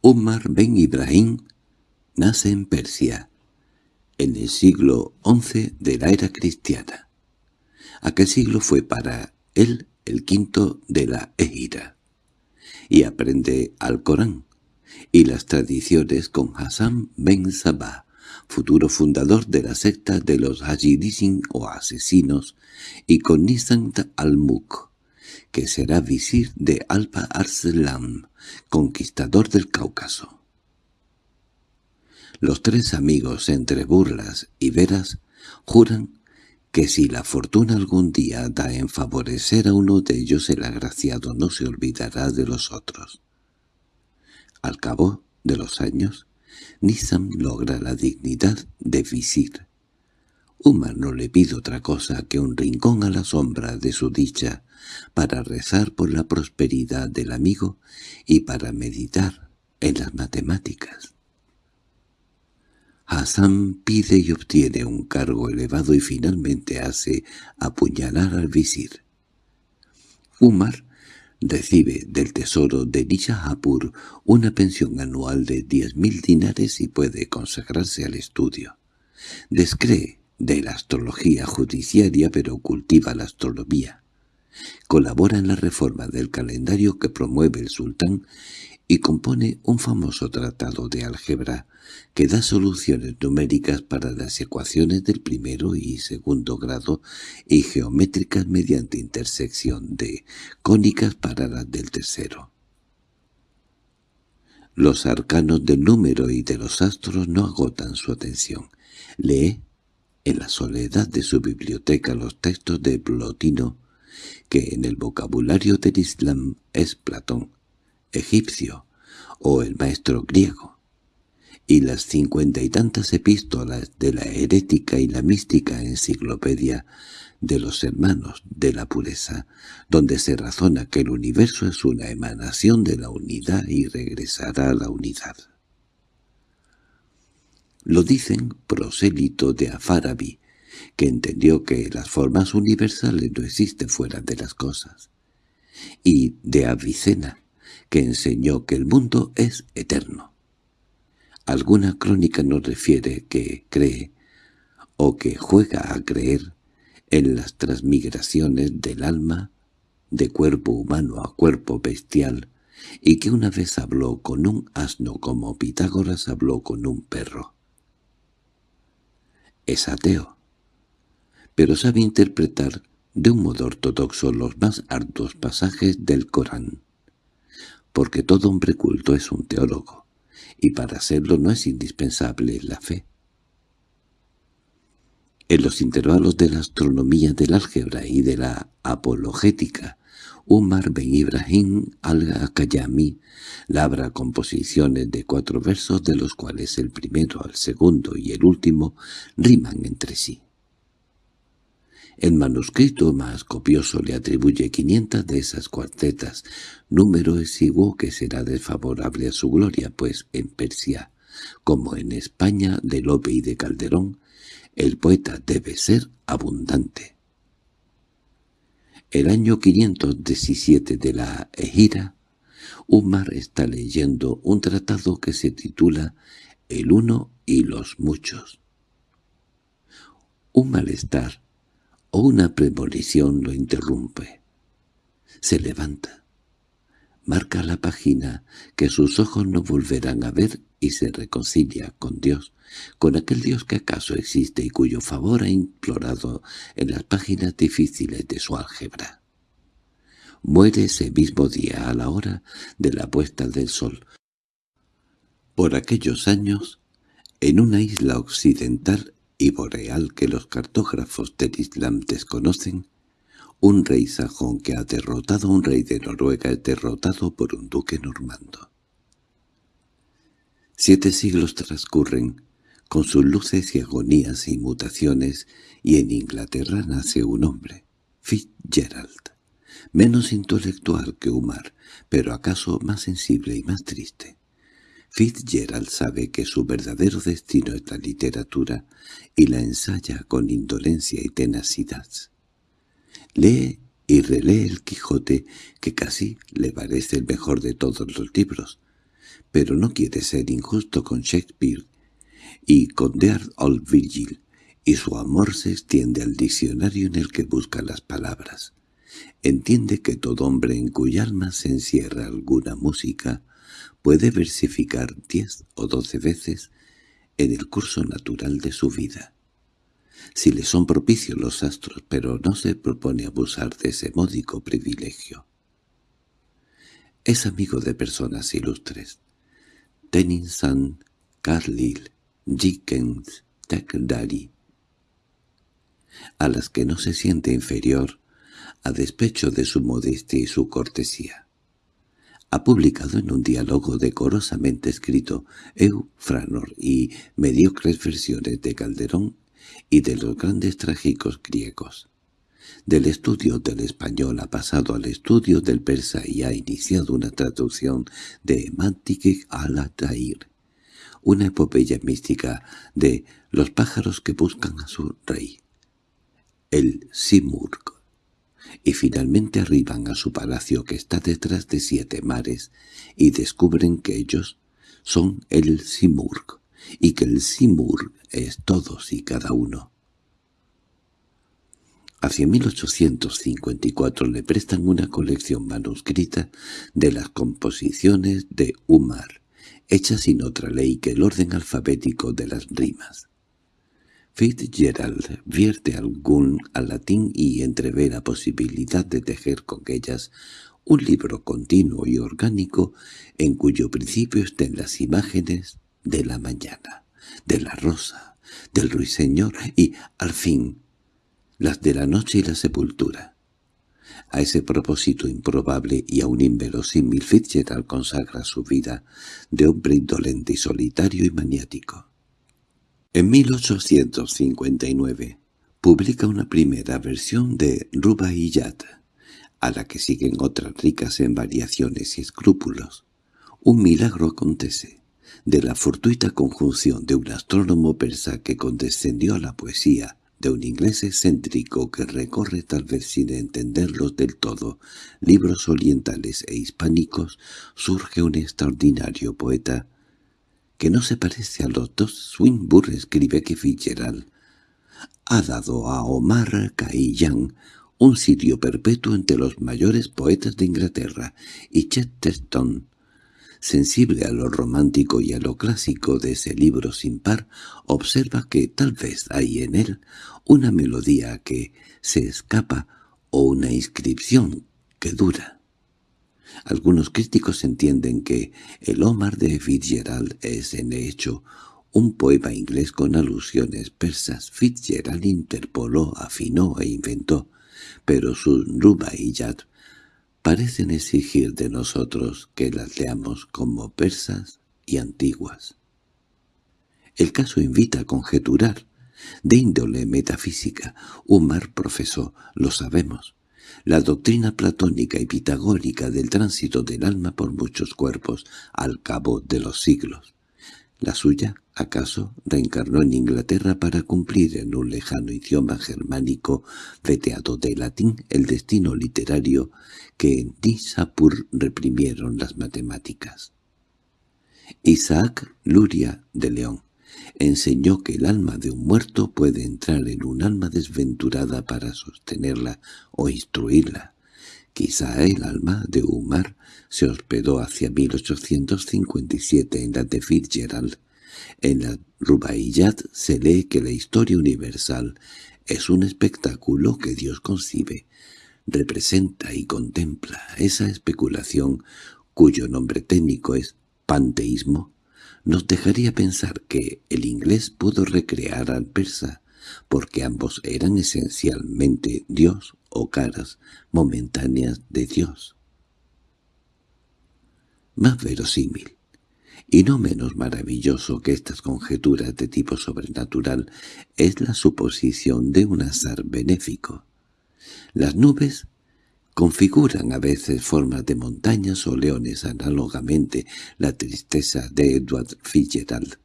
Omar Ben Ibrahim, nace en Persia, en el siglo XI de la era cristiana. Aquel siglo fue para él el quinto de la Égira, y aprende al Corán y las tradiciones con Hassan Ben Sabah, futuro fundador de la secta de los Hajidisin o asesinos, y con Nisan al-Muk, que será visir de Alpa Arslan, conquistador del Cáucaso. Los tres amigos, entre burlas y veras, juran que si la fortuna algún día da en favorecer a uno de ellos el agraciado no se olvidará de los otros. Al cabo de los años, Nizam logra la dignidad de visir. Umar no le pide otra cosa que un rincón a la sombra de su dicha para rezar por la prosperidad del amigo y para meditar en las matemáticas. Hassan pide y obtiene un cargo elevado y finalmente hace apuñalar al visir. Umar Recibe del tesoro de Nishahapur una pensión anual de diez mil dinares y puede consagrarse al estudio. Descree de la astrología judiciaria pero cultiva la astronomía. Colabora en la reforma del calendario que promueve el sultán y compone un famoso tratado de álgebra que da soluciones numéricas para las ecuaciones del primero y segundo grado y geométricas mediante intersección de cónicas para las del tercero. Los arcanos del número y de los astros no agotan su atención. Lee en la soledad de su biblioteca los textos de Plotino, que en el vocabulario del Islam es Platón, egipcio, o el maestro griego y las cincuenta y tantas epístolas de la herética y la mística enciclopedia de los hermanos de la pureza, donde se razona que el universo es una emanación de la unidad y regresará a la unidad. Lo dicen prosélito de Afarabi, que entendió que las formas universales no existen fuera de las cosas, y de Avicena, que enseñó que el mundo es eterno. Alguna crónica nos refiere que cree, o que juega a creer, en las transmigraciones del alma de cuerpo humano a cuerpo bestial, y que una vez habló con un asno como Pitágoras habló con un perro. Es ateo, pero sabe interpretar de un modo ortodoxo los más hartos pasajes del Corán, porque todo hombre culto es un teólogo, y para serlo no es indispensable la fe. En los intervalos de la astronomía, del álgebra y de la apologética, Umar ben Ibrahim al-Akayami labra composiciones de cuatro versos de los cuales el primero, el segundo y el último riman entre sí. El manuscrito más copioso le atribuye quinientas de esas cuartetas, número exiguo que será desfavorable a su gloria, pues en Persia, como en España de Lope y de Calderón, el poeta debe ser abundante. El año 517 de la Ejira, Umar está leyendo un tratado que se titula El uno y los muchos. Un malestar o una premonición lo interrumpe. Se levanta, marca la página que sus ojos no volverán a ver y se reconcilia con Dios, con aquel Dios que acaso existe y cuyo favor ha implorado en las páginas difíciles de su álgebra. Muere ese mismo día a la hora de la puesta del sol. Por aquellos años, en una isla occidental y boreal que los cartógrafos del Islam desconocen, un rey sajón que ha derrotado a un rey de Noruega es derrotado por un duque normando. Siete siglos transcurren, con sus luces y agonías y mutaciones, y en Inglaterra nace un hombre, Fitzgerald, menos intelectual que Umar, pero acaso más sensible y más triste. Fitzgerald sabe que su verdadero destino es la literatura y la ensaya con indolencia y tenacidad. Lee y relee el Quijote, que casi le parece el mejor de todos los libros, pero no quiere ser injusto con Shakespeare y con Dear Old Virgil, y su amor se extiende al diccionario en el que busca las palabras. Entiende que todo hombre en cuya alma se encierra alguna música puede versificar diez o doce veces en el curso natural de su vida. Si le son propicios los astros, pero no se propone abusar de ese módico privilegio. Es amigo de personas ilustres, Tennyson, Carlyle, Dickens, Thackeray, a las que no se siente inferior, a despecho de su modestia y su cortesía. Ha publicado en un diálogo decorosamente escrito Eufranor y mediocres versiones de Calderón y de los grandes trágicos griegos. Del estudio del español ha pasado al estudio del persa y ha iniciado una traducción de Mantique al-Atair, una epopeya mística de los pájaros que buscan a su rey, el Simurg, y finalmente arriban a su palacio que está detrás de siete mares y descubren que ellos son el Simurg, y que el Simurg es todos y cada uno. Hacia 1854 le prestan una colección manuscrita de las composiciones de Umar, hecha sin otra ley que el orden alfabético de las rimas. Fitzgerald vierte algún al latín y entrevé la posibilidad de tejer con ellas un libro continuo y orgánico en cuyo principio estén las imágenes de la mañana, de la rosa, del ruiseñor y, al fin, las de la noche y la sepultura. A ese propósito improbable y aún inverosímil Fitzgerald consagra su vida de hombre indolente y solitario y maniático. En 1859 publica una primera versión de Rubaiyat, a la que siguen otras ricas en variaciones y escrúpulos. Un milagro acontece, de la fortuita conjunción de un astrónomo persa que condescendió a la poesía, de un inglés excéntrico que recorre tal vez sin entenderlos del todo libros orientales e hispánicos, surge un extraordinario poeta que no se parece a los dos. Swinburne escribe que Fitzgerald ha dado a Omar Khayyam un sitio perpetuo entre los mayores poetas de Inglaterra, y Chesterton, sensible a lo romántico y a lo clásico de ese libro sin par, observa que tal vez hay en él una melodía que se escapa o una inscripción que dura. Algunos críticos entienden que el Omar de Fitzgerald es en hecho un poema inglés con alusiones persas. Fitzgerald interpoló, afinó e inventó, pero sus Rubaiyat parecen exigir de nosotros que las leamos como persas y antiguas. El caso invita a conjeturar. De índole metafísica, Umar profesó, lo sabemos, la doctrina platónica y pitagórica del tránsito del alma por muchos cuerpos al cabo de los siglos. La suya, acaso, reencarnó en Inglaterra para cumplir en un lejano idioma germánico veteado de latín el destino literario que en Nishapur reprimieron las matemáticas. Isaac Luria de León enseñó que el alma de un muerto puede entrar en un alma desventurada para sostenerla o instruirla. Quizá el alma de Umar se hospedó hacia 1857 en la de Fitzgerald. En la Rubaiyat se lee que la historia universal es un espectáculo que Dios concibe, representa y contempla. Esa especulación, cuyo nombre técnico es panteísmo, nos dejaría pensar que el inglés pudo recrear al persa, porque ambos eran esencialmente Dios o caras momentáneas de Dios. Más verosímil, y no menos maravilloso que estas conjeturas de tipo sobrenatural, es la suposición de un azar benéfico. Las nubes configuran a veces formas de montañas o leones análogamente la tristeza de Edward Fitzgerald,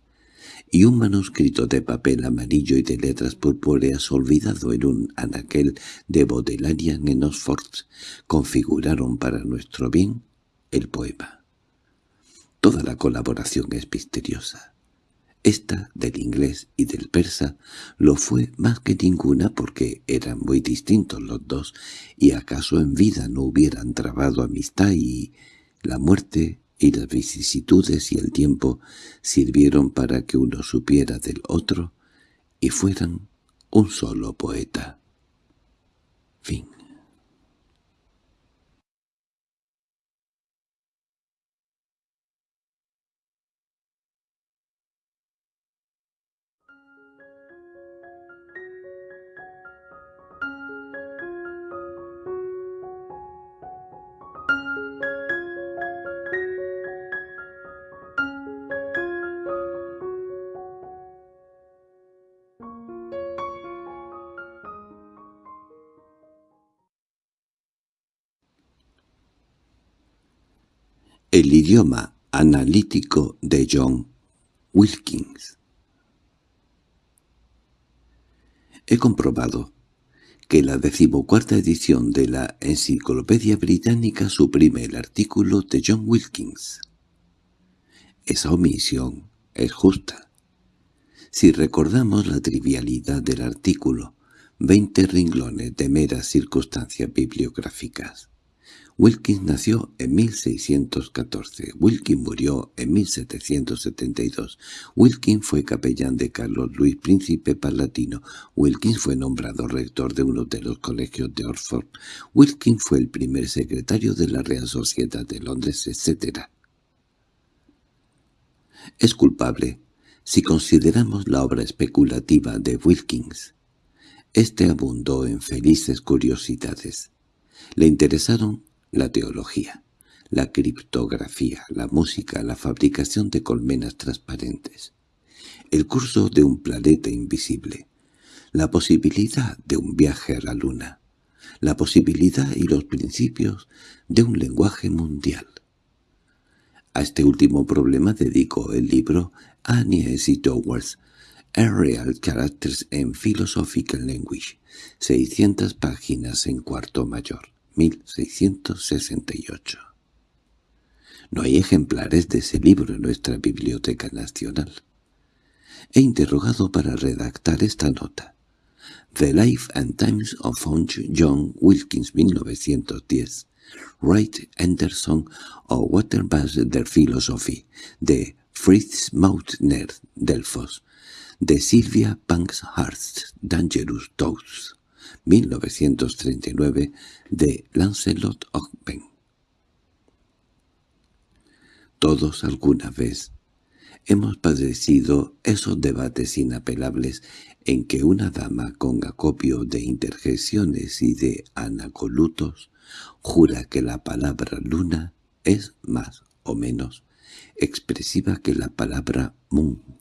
y un manuscrito de papel amarillo y de letras purpúreas olvidado en un anaquel de Bodleian en Oxford configuraron para nuestro bien el poema. Toda la colaboración es misteriosa. Esta, del inglés y del persa, lo fue más que ninguna porque eran muy distintos los dos y acaso en vida no hubieran trabado amistad y la muerte y las vicisitudes y el tiempo sirvieron para que uno supiera del otro y fueran un solo poeta. El idioma analítico de John Wilkins He comprobado que la decimocuarta edición de la Enciclopedia Británica suprime el artículo de John Wilkins. Esa omisión es justa. Si recordamos la trivialidad del artículo, veinte ringlones de meras circunstancias bibliográficas. Wilkins nació en 1614. Wilkins murió en 1772. Wilkins fue capellán de Carlos Luis Príncipe Palatino. Wilkins fue nombrado rector de uno de los colegios de Oxford. Wilkins fue el primer secretario de la Real Sociedad de Londres, etc. Es culpable si consideramos la obra especulativa de Wilkins. Este abundó en felices curiosidades. Le interesaron la teología, la criptografía, la música, la fabricación de colmenas transparentes, el curso de un planeta invisible, la posibilidad de un viaje a la luna, la posibilidad y los principios de un lenguaje mundial. A este último problema dedicó el libro Agnes y Towards, Real Characters in Philosophical Language, 600 páginas en cuarto mayor, 1668. No hay ejemplares de ese libro en nuestra Biblioteca Nacional. He interrogado para redactar esta nota. The Life and Times of John Wilkins, 1910. Wright Anderson o Waterbush der Philosophy, de Fritz Mautner, Delfos, de Sylvia Banks Dangerous Thoughts, 1939, de Lancelot Ogben. Todos alguna vez hemos padecido esos debates inapelables en que una dama con acopio de interjecciones y de anacolutos jura que la palabra luna es más o menos expresiva que la palabra moon.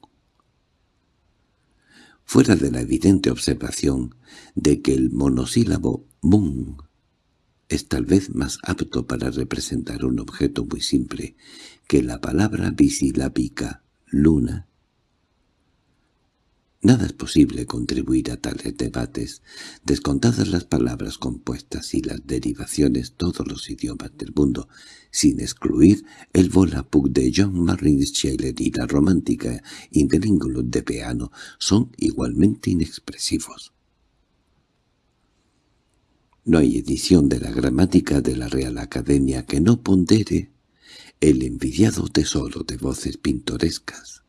Fuera de la evidente observación de que el monosílabo moon es tal vez más apto para representar un objeto muy simple que la palabra bisilábica luna, Nada es posible contribuir a tales debates, descontadas las palabras compuestas y las derivaciones todos los idiomas del mundo, sin excluir el Volapük de John Martin Scheller y la romántica interlingüe de Peano, son igualmente inexpresivos. No hay edición de la gramática de la Real Academia que no pondere el envidiado tesoro de voces pintorescas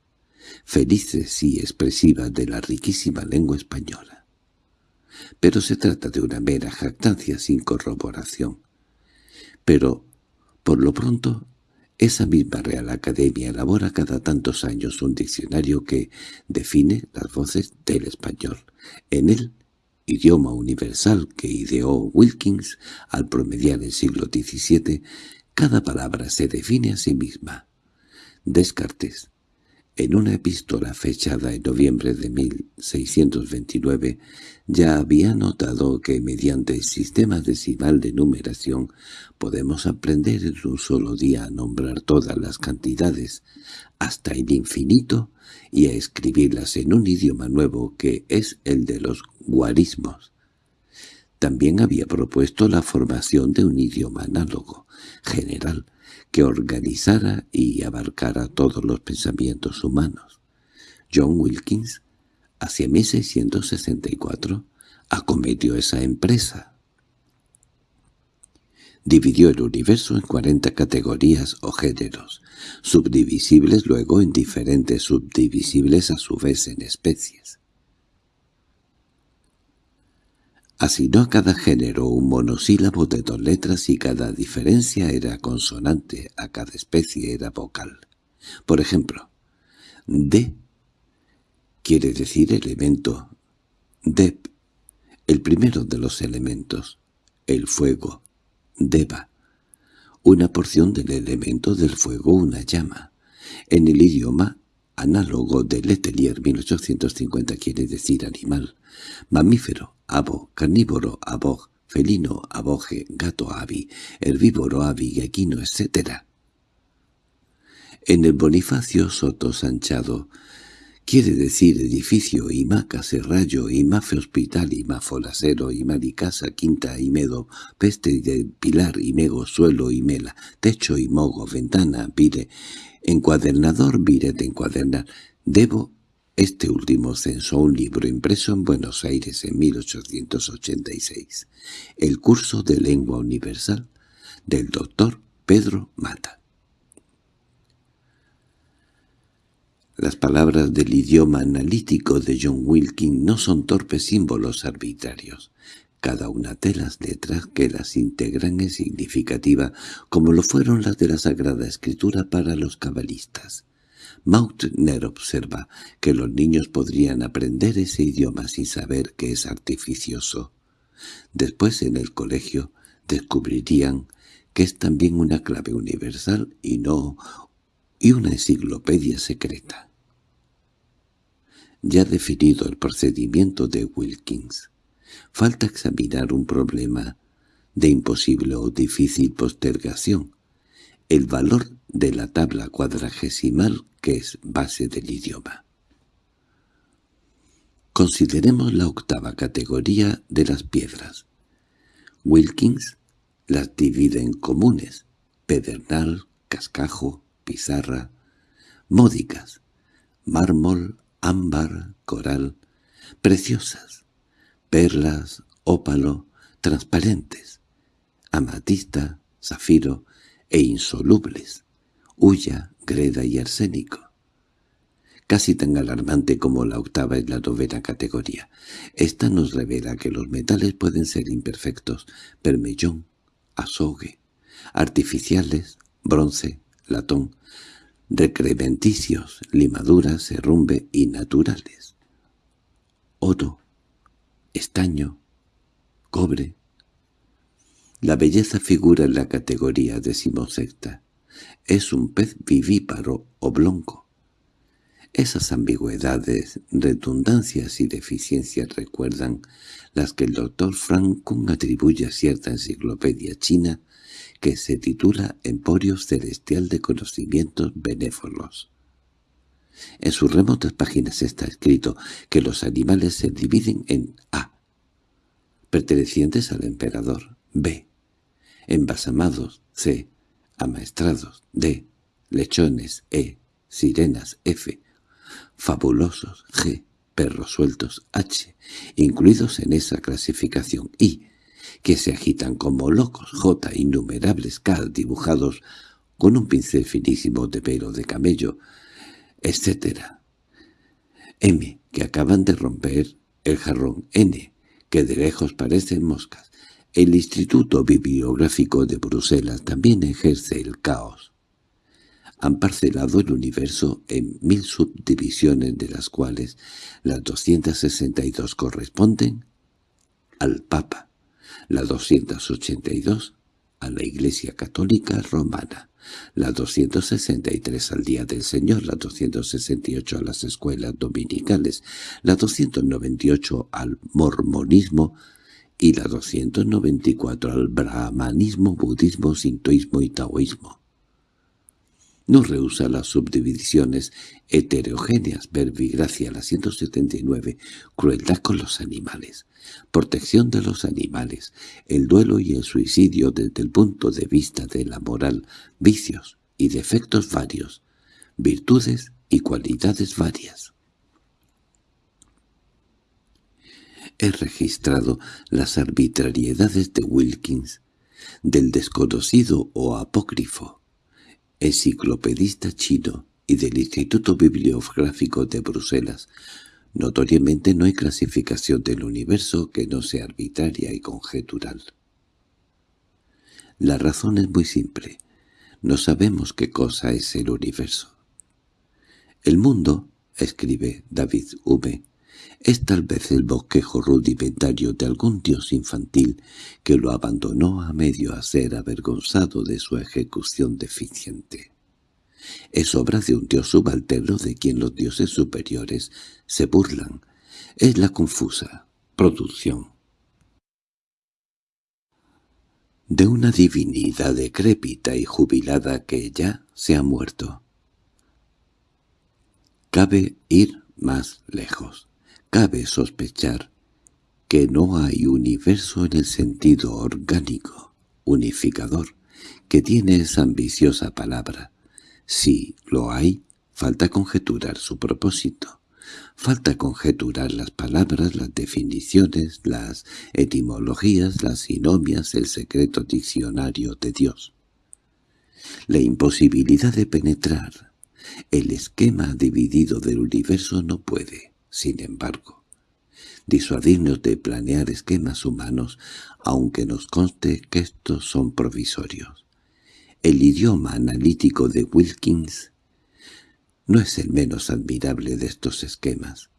felices y expresivas de la riquísima lengua española. Pero se trata de una mera jactancia sin corroboración. Pero, por lo pronto, esa misma Real Academia elabora cada tantos años un diccionario que define las voces del español. En él, idioma universal que ideó Wilkins al promediar el siglo XVII, cada palabra se define a sí misma. Descartes, en una epístola fechada en noviembre de 1629 ya había notado que mediante el sistema decimal de numeración podemos aprender en un solo día a nombrar todas las cantidades hasta el infinito y a escribirlas en un idioma nuevo que es el de los guarismos. También había propuesto la formación de un idioma análogo, general, que organizara y abarcara todos los pensamientos humanos. John Wilkins, hacia 1664, acometió esa empresa. Dividió el universo en cuarenta categorías o géneros, subdivisibles luego en diferentes subdivisibles a su vez en especies. Asignó a cada género un monosílabo de dos letras y cada diferencia era consonante, a cada especie era vocal. Por ejemplo, D quiere decir elemento, Dep, el primero de los elementos, el fuego, Deva, una porción del elemento del fuego, una llama. En el idioma análogo de Letelier 1850 quiere decir animal, mamífero, abo, carnívoro, abog, felino, aboge, gato, avi, herbívoro, avi, equino, etc. En el Bonifacio Soto Sanchado quiere decir edificio, imaca, serrallo, imafe hospital, imafolasero, casa, quinta, medo, peste de pilar, mego, suelo, mela, techo, mogo, ventana, vire, encuadernador, vire de encuadernar, debo este último censó un libro impreso en Buenos Aires en 1886, el curso de lengua universal del doctor Pedro Mata. Las palabras del idioma analítico de John Wilkin no son torpes símbolos arbitrarios. Cada una de las letras que las integran es significativa, como lo fueron las de la Sagrada Escritura para los cabalistas. Mautner observa que los niños podrían aprender ese idioma sin saber que es artificioso. Después en el colegio descubrirían que es también una clave universal y no y una enciclopedia secreta. Ya definido el procedimiento de Wilkins, falta examinar un problema de imposible o difícil postergación, el valor de la tabla cuadragesimal que es base del idioma. Consideremos la octava categoría de las piedras. Wilkins las divide en comunes, pedernal, cascajo, pizarra, módicas, mármol, ámbar, coral, preciosas, perlas, ópalo, transparentes, amatista, zafiro e insolubles, hulla, greda y arsénico. Casi tan alarmante como la octava es la novena categoría. Esta nos revela que los metales pueden ser imperfectos, permellón, azogue, artificiales, bronce, latón, recrementicios, limaduras, herrumbe y naturales. Oro, estaño, cobre. La belleza figura en la categoría decimosexta. Es un pez vivíparo oblongo. Esas ambigüedades, redundancias y deficiencias recuerdan las que el doctor Frank Kuhn atribuye a cierta enciclopedia china que se titula Emporio Celestial de Conocimientos Benévolos. En sus remotas páginas está escrito que los animales se dividen en A, pertenecientes al emperador, B, embasamados, C, amaestrados, D, lechones, E, sirenas, F, fabulosos, G, perros sueltos, H, incluidos en esa clasificación, I, que se agitan como locos, J, innumerables K dibujados con un pincel finísimo de pelo de camello, etc. M, que acaban de romper el jarrón, N, que de lejos parecen moscas. El Instituto Bibliográfico de Bruselas también ejerce el caos. Han parcelado el universo en mil subdivisiones de las cuales las 262 corresponden al Papa la 282 a la Iglesia Católica Romana, la 263 al Día del Señor, la 268 a las escuelas dominicales, la 298 al mormonismo y la 294 al brahmanismo, budismo, sintoísmo y taoísmo no rehúsa las subdivisiones heterogéneas, verbigracia, la 179, crueldad con los animales, protección de los animales, el duelo y el suicidio desde el punto de vista de la moral, vicios y defectos varios, virtudes y cualidades varias. He registrado las arbitrariedades de Wilkins, del desconocido o apócrifo, enciclopedista chino y del Instituto Bibliográfico de Bruselas. Notoriamente no hay clasificación del universo que no sea arbitraria y conjetural. La razón es muy simple. No sabemos qué cosa es el universo. El mundo, escribe David V., es tal vez el bosquejo rudimentario de algún dios infantil que lo abandonó a medio a ser avergonzado de su ejecución deficiente. Es obra de un dios subalterno de quien los dioses superiores se burlan. Es la confusa producción de una divinidad decrépita y jubilada que ya se ha muerto. Cabe ir más lejos. Cabe sospechar que no hay universo en el sentido orgánico, unificador, que tiene esa ambiciosa palabra. Si lo hay, falta conjeturar su propósito. Falta conjeturar las palabras, las definiciones, las etimologías, las sinomias, el secreto diccionario de Dios. La imposibilidad de penetrar el esquema dividido del universo no puede, sin embargo, disuadirnos de planear esquemas humanos, aunque nos conste que estos son provisorios. El idioma analítico de Wilkins no es el menos admirable de estos esquemas.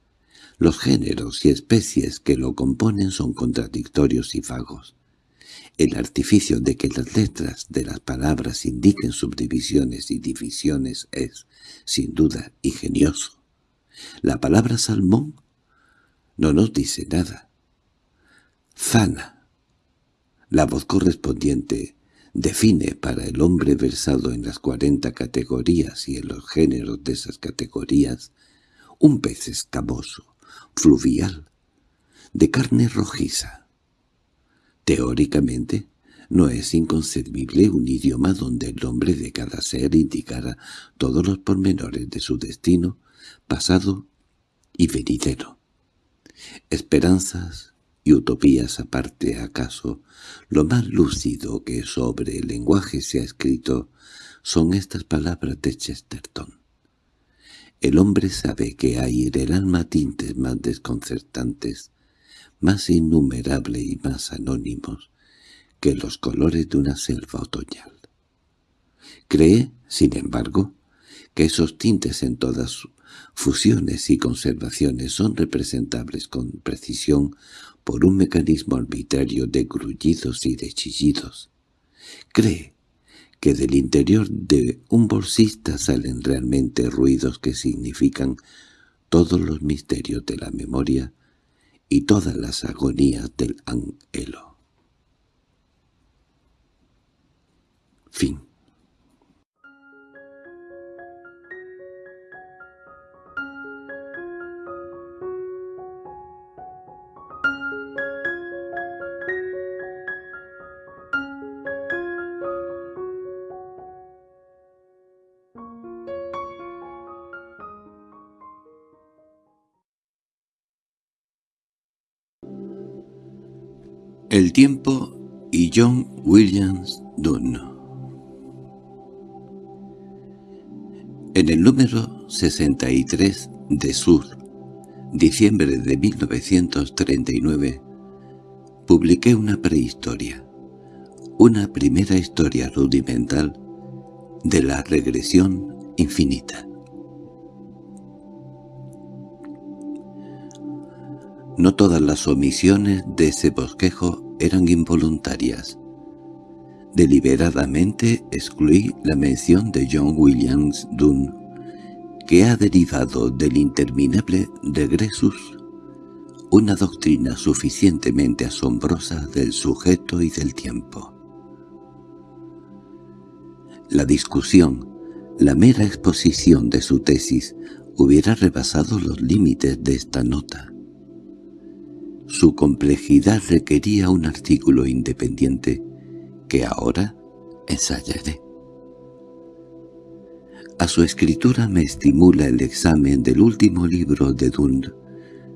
Los géneros y especies que lo componen son contradictorios y vagos. El artificio de que las letras de las palabras indiquen subdivisiones y divisiones es, sin duda, ingenioso. La palabra salmón no nos dice nada. Zana. La voz correspondiente define para el hombre versado en las cuarenta categorías y en los géneros de esas categorías un pez escamoso, fluvial, de carne rojiza. Teóricamente, no es inconcebible un idioma donde el nombre de cada ser indicara todos los pormenores de su destino, pasado y venidero. Esperanzas y utopías aparte acaso, lo más lúcido que sobre el lenguaje se ha escrito son estas palabras de Chesterton. El hombre sabe que hay en el alma tintes más desconcertantes, más innumerables y más anónimos que los colores de una selva otoñal. Cree, sin embargo, que esos tintes en todas fusiones y conservaciones son representables con precisión por un mecanismo arbitrario de grullidos y de chillidos. Cree que del interior de un bolsista salen realmente ruidos que significan todos los misterios de la memoria y todas las agonías del anhelo. Fin El tiempo y John Williams Dunn. En el número 63 de Sur, diciembre de 1939, publiqué una prehistoria, una primera historia rudimental de la regresión infinita. No todas las omisiones de ese bosquejo eran involuntarias. Deliberadamente excluí la mención de John Williams Dunn, que ha derivado del interminable regresus, una doctrina suficientemente asombrosa del sujeto y del tiempo. La discusión, la mera exposición de su tesis, hubiera rebasado los límites de esta nota. Su complejidad requería un artículo independiente que ahora ensayaré. A su escritura me estimula el examen del último libro de Dunn,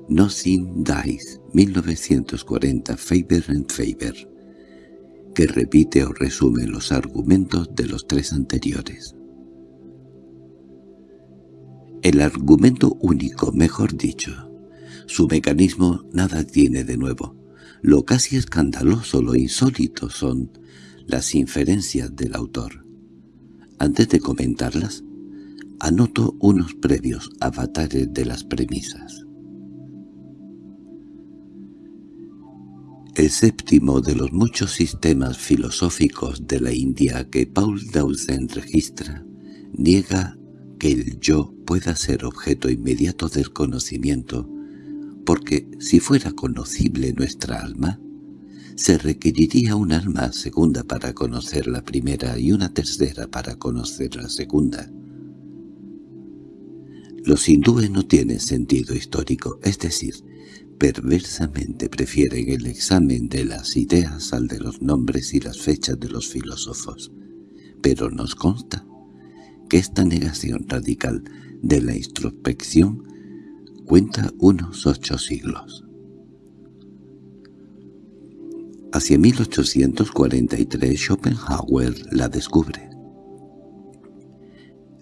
Nothing Dies, 1940, Faber and Faber, que repite o resume los argumentos de los tres anteriores. El argumento único, mejor dicho, su mecanismo nada tiene de nuevo. Lo casi escandaloso, lo insólito son las inferencias del autor. Antes de comentarlas, anoto unos previos avatares de las premisas. El séptimo de los muchos sistemas filosóficos de la India que Paul Dawson registra niega que el yo pueda ser objeto inmediato del conocimiento porque si fuera conocible nuestra alma, se requeriría un alma segunda para conocer la primera y una tercera para conocer la segunda. Los hindúes no tienen sentido histórico, es decir, perversamente prefieren el examen de las ideas al de los nombres y las fechas de los filósofos. Pero nos consta que esta negación radical de la introspección cuenta unos ocho siglos. Hacia 1843 Schopenhauer la descubre.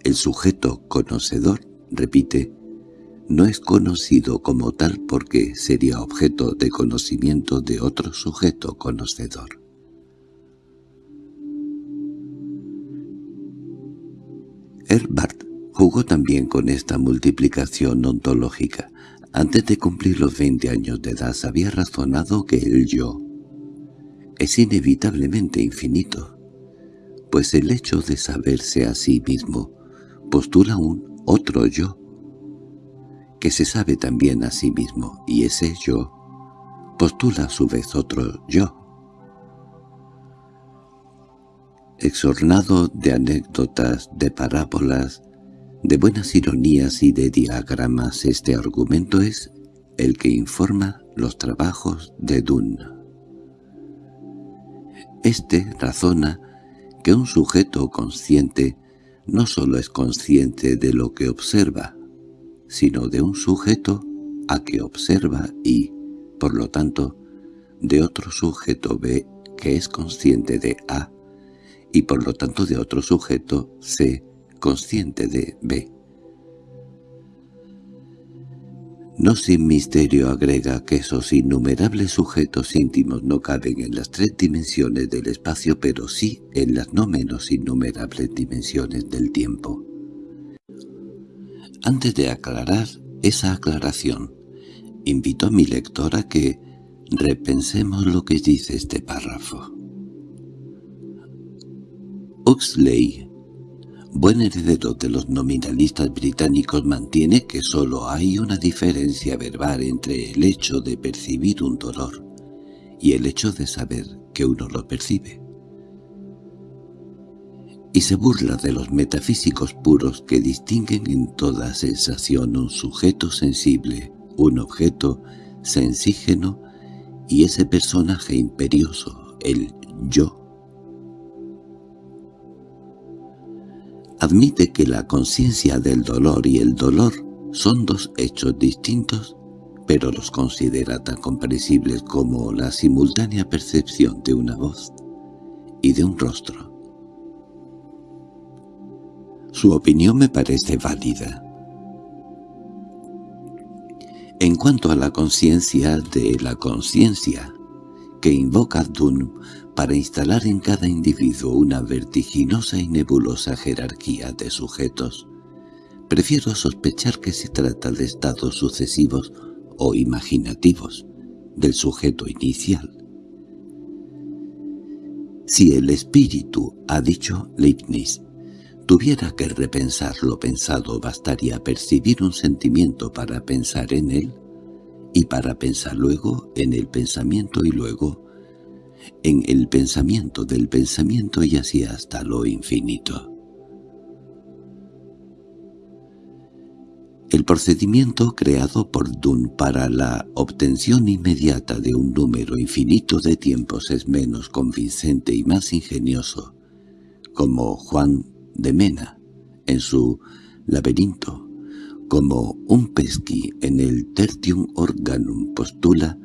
El sujeto conocedor, repite, no es conocido como tal porque sería objeto de conocimiento de otro sujeto conocedor. Herbart Jugó también con esta multiplicación ontológica. Antes de cumplir los veinte años de edad había razonado que el yo, es inevitablemente infinito, pues el hecho de saberse a sí mismo postula un otro yo, que se sabe también a sí mismo, y ese yo postula a su vez otro yo. Exornado de anécdotas, de parábolas, de buenas ironías y de diagramas, este argumento es el que informa los trabajos de Dunn. Este razona que un sujeto consciente no sólo es consciente de lo que observa, sino de un sujeto a que observa y, por lo tanto, de otro sujeto B que es consciente de A, y por lo tanto de otro sujeto C consciente de B. No sin misterio agrega que esos innumerables sujetos íntimos no caben en las tres dimensiones del espacio, pero sí en las no menos innumerables dimensiones del tiempo. Antes de aclarar esa aclaración, invito a mi lector a que repensemos lo que dice este párrafo. Huxley buen heredero de los nominalistas británicos mantiene que sólo hay una diferencia verbal entre el hecho de percibir un dolor y el hecho de saber que uno lo percibe. Y se burla de los metafísicos puros que distinguen en toda sensación un sujeto sensible, un objeto sensígeno y ese personaje imperioso, el yo, admite que la conciencia del dolor y el dolor son dos hechos distintos, pero los considera tan comprensibles como la simultánea percepción de una voz y de un rostro. Su opinión me parece válida. En cuanto a la conciencia de la conciencia, que invoca Dunn para instalar en cada individuo una vertiginosa y nebulosa jerarquía de sujetos. Prefiero sospechar que se trata de estados sucesivos o imaginativos del sujeto inicial. Si el espíritu, ha dicho Leibniz, tuviera que repensar lo pensado bastaría percibir un sentimiento para pensar en él, y para pensar luego en el pensamiento y luego en el pensamiento del pensamiento y así hasta lo infinito. El procedimiento creado por Dunn para la obtención inmediata de un número infinito de tiempos es menos convincente y más ingenioso, como Juan de Mena en su laberinto, como un pesqui en el Tertium Organum postula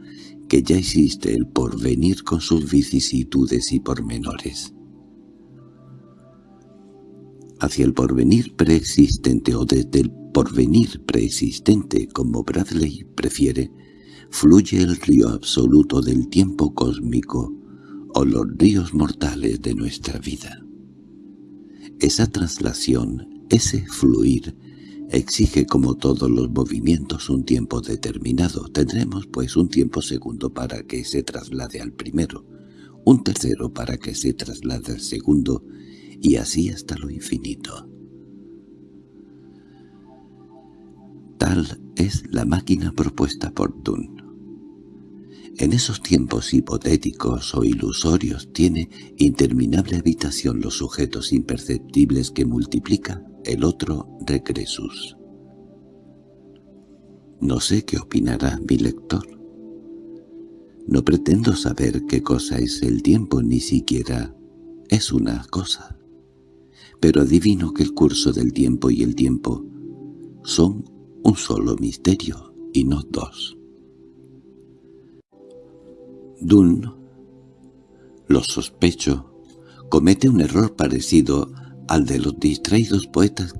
que ya existe el porvenir con sus vicisitudes y pormenores. Hacia el porvenir preexistente o desde el porvenir preexistente, como Bradley prefiere, fluye el río absoluto del tiempo cósmico o los ríos mortales de nuestra vida. Esa traslación, ese fluir, Exige como todos los movimientos un tiempo determinado. Tendremos pues un tiempo segundo para que se traslade al primero, un tercero para que se traslade al segundo, y así hasta lo infinito. Tal es la máquina propuesta por Dunn. En esos tiempos hipotéticos o ilusorios tiene interminable habitación los sujetos imperceptibles que multiplica el otro regresus. No sé qué opinará mi lector. No pretendo saber qué cosa es el tiempo, ni siquiera es una cosa. Pero adivino que el curso del tiempo y el tiempo son un solo misterio y no dos. Dunn, lo sospecho, comete un error parecido al de los distraídos poetas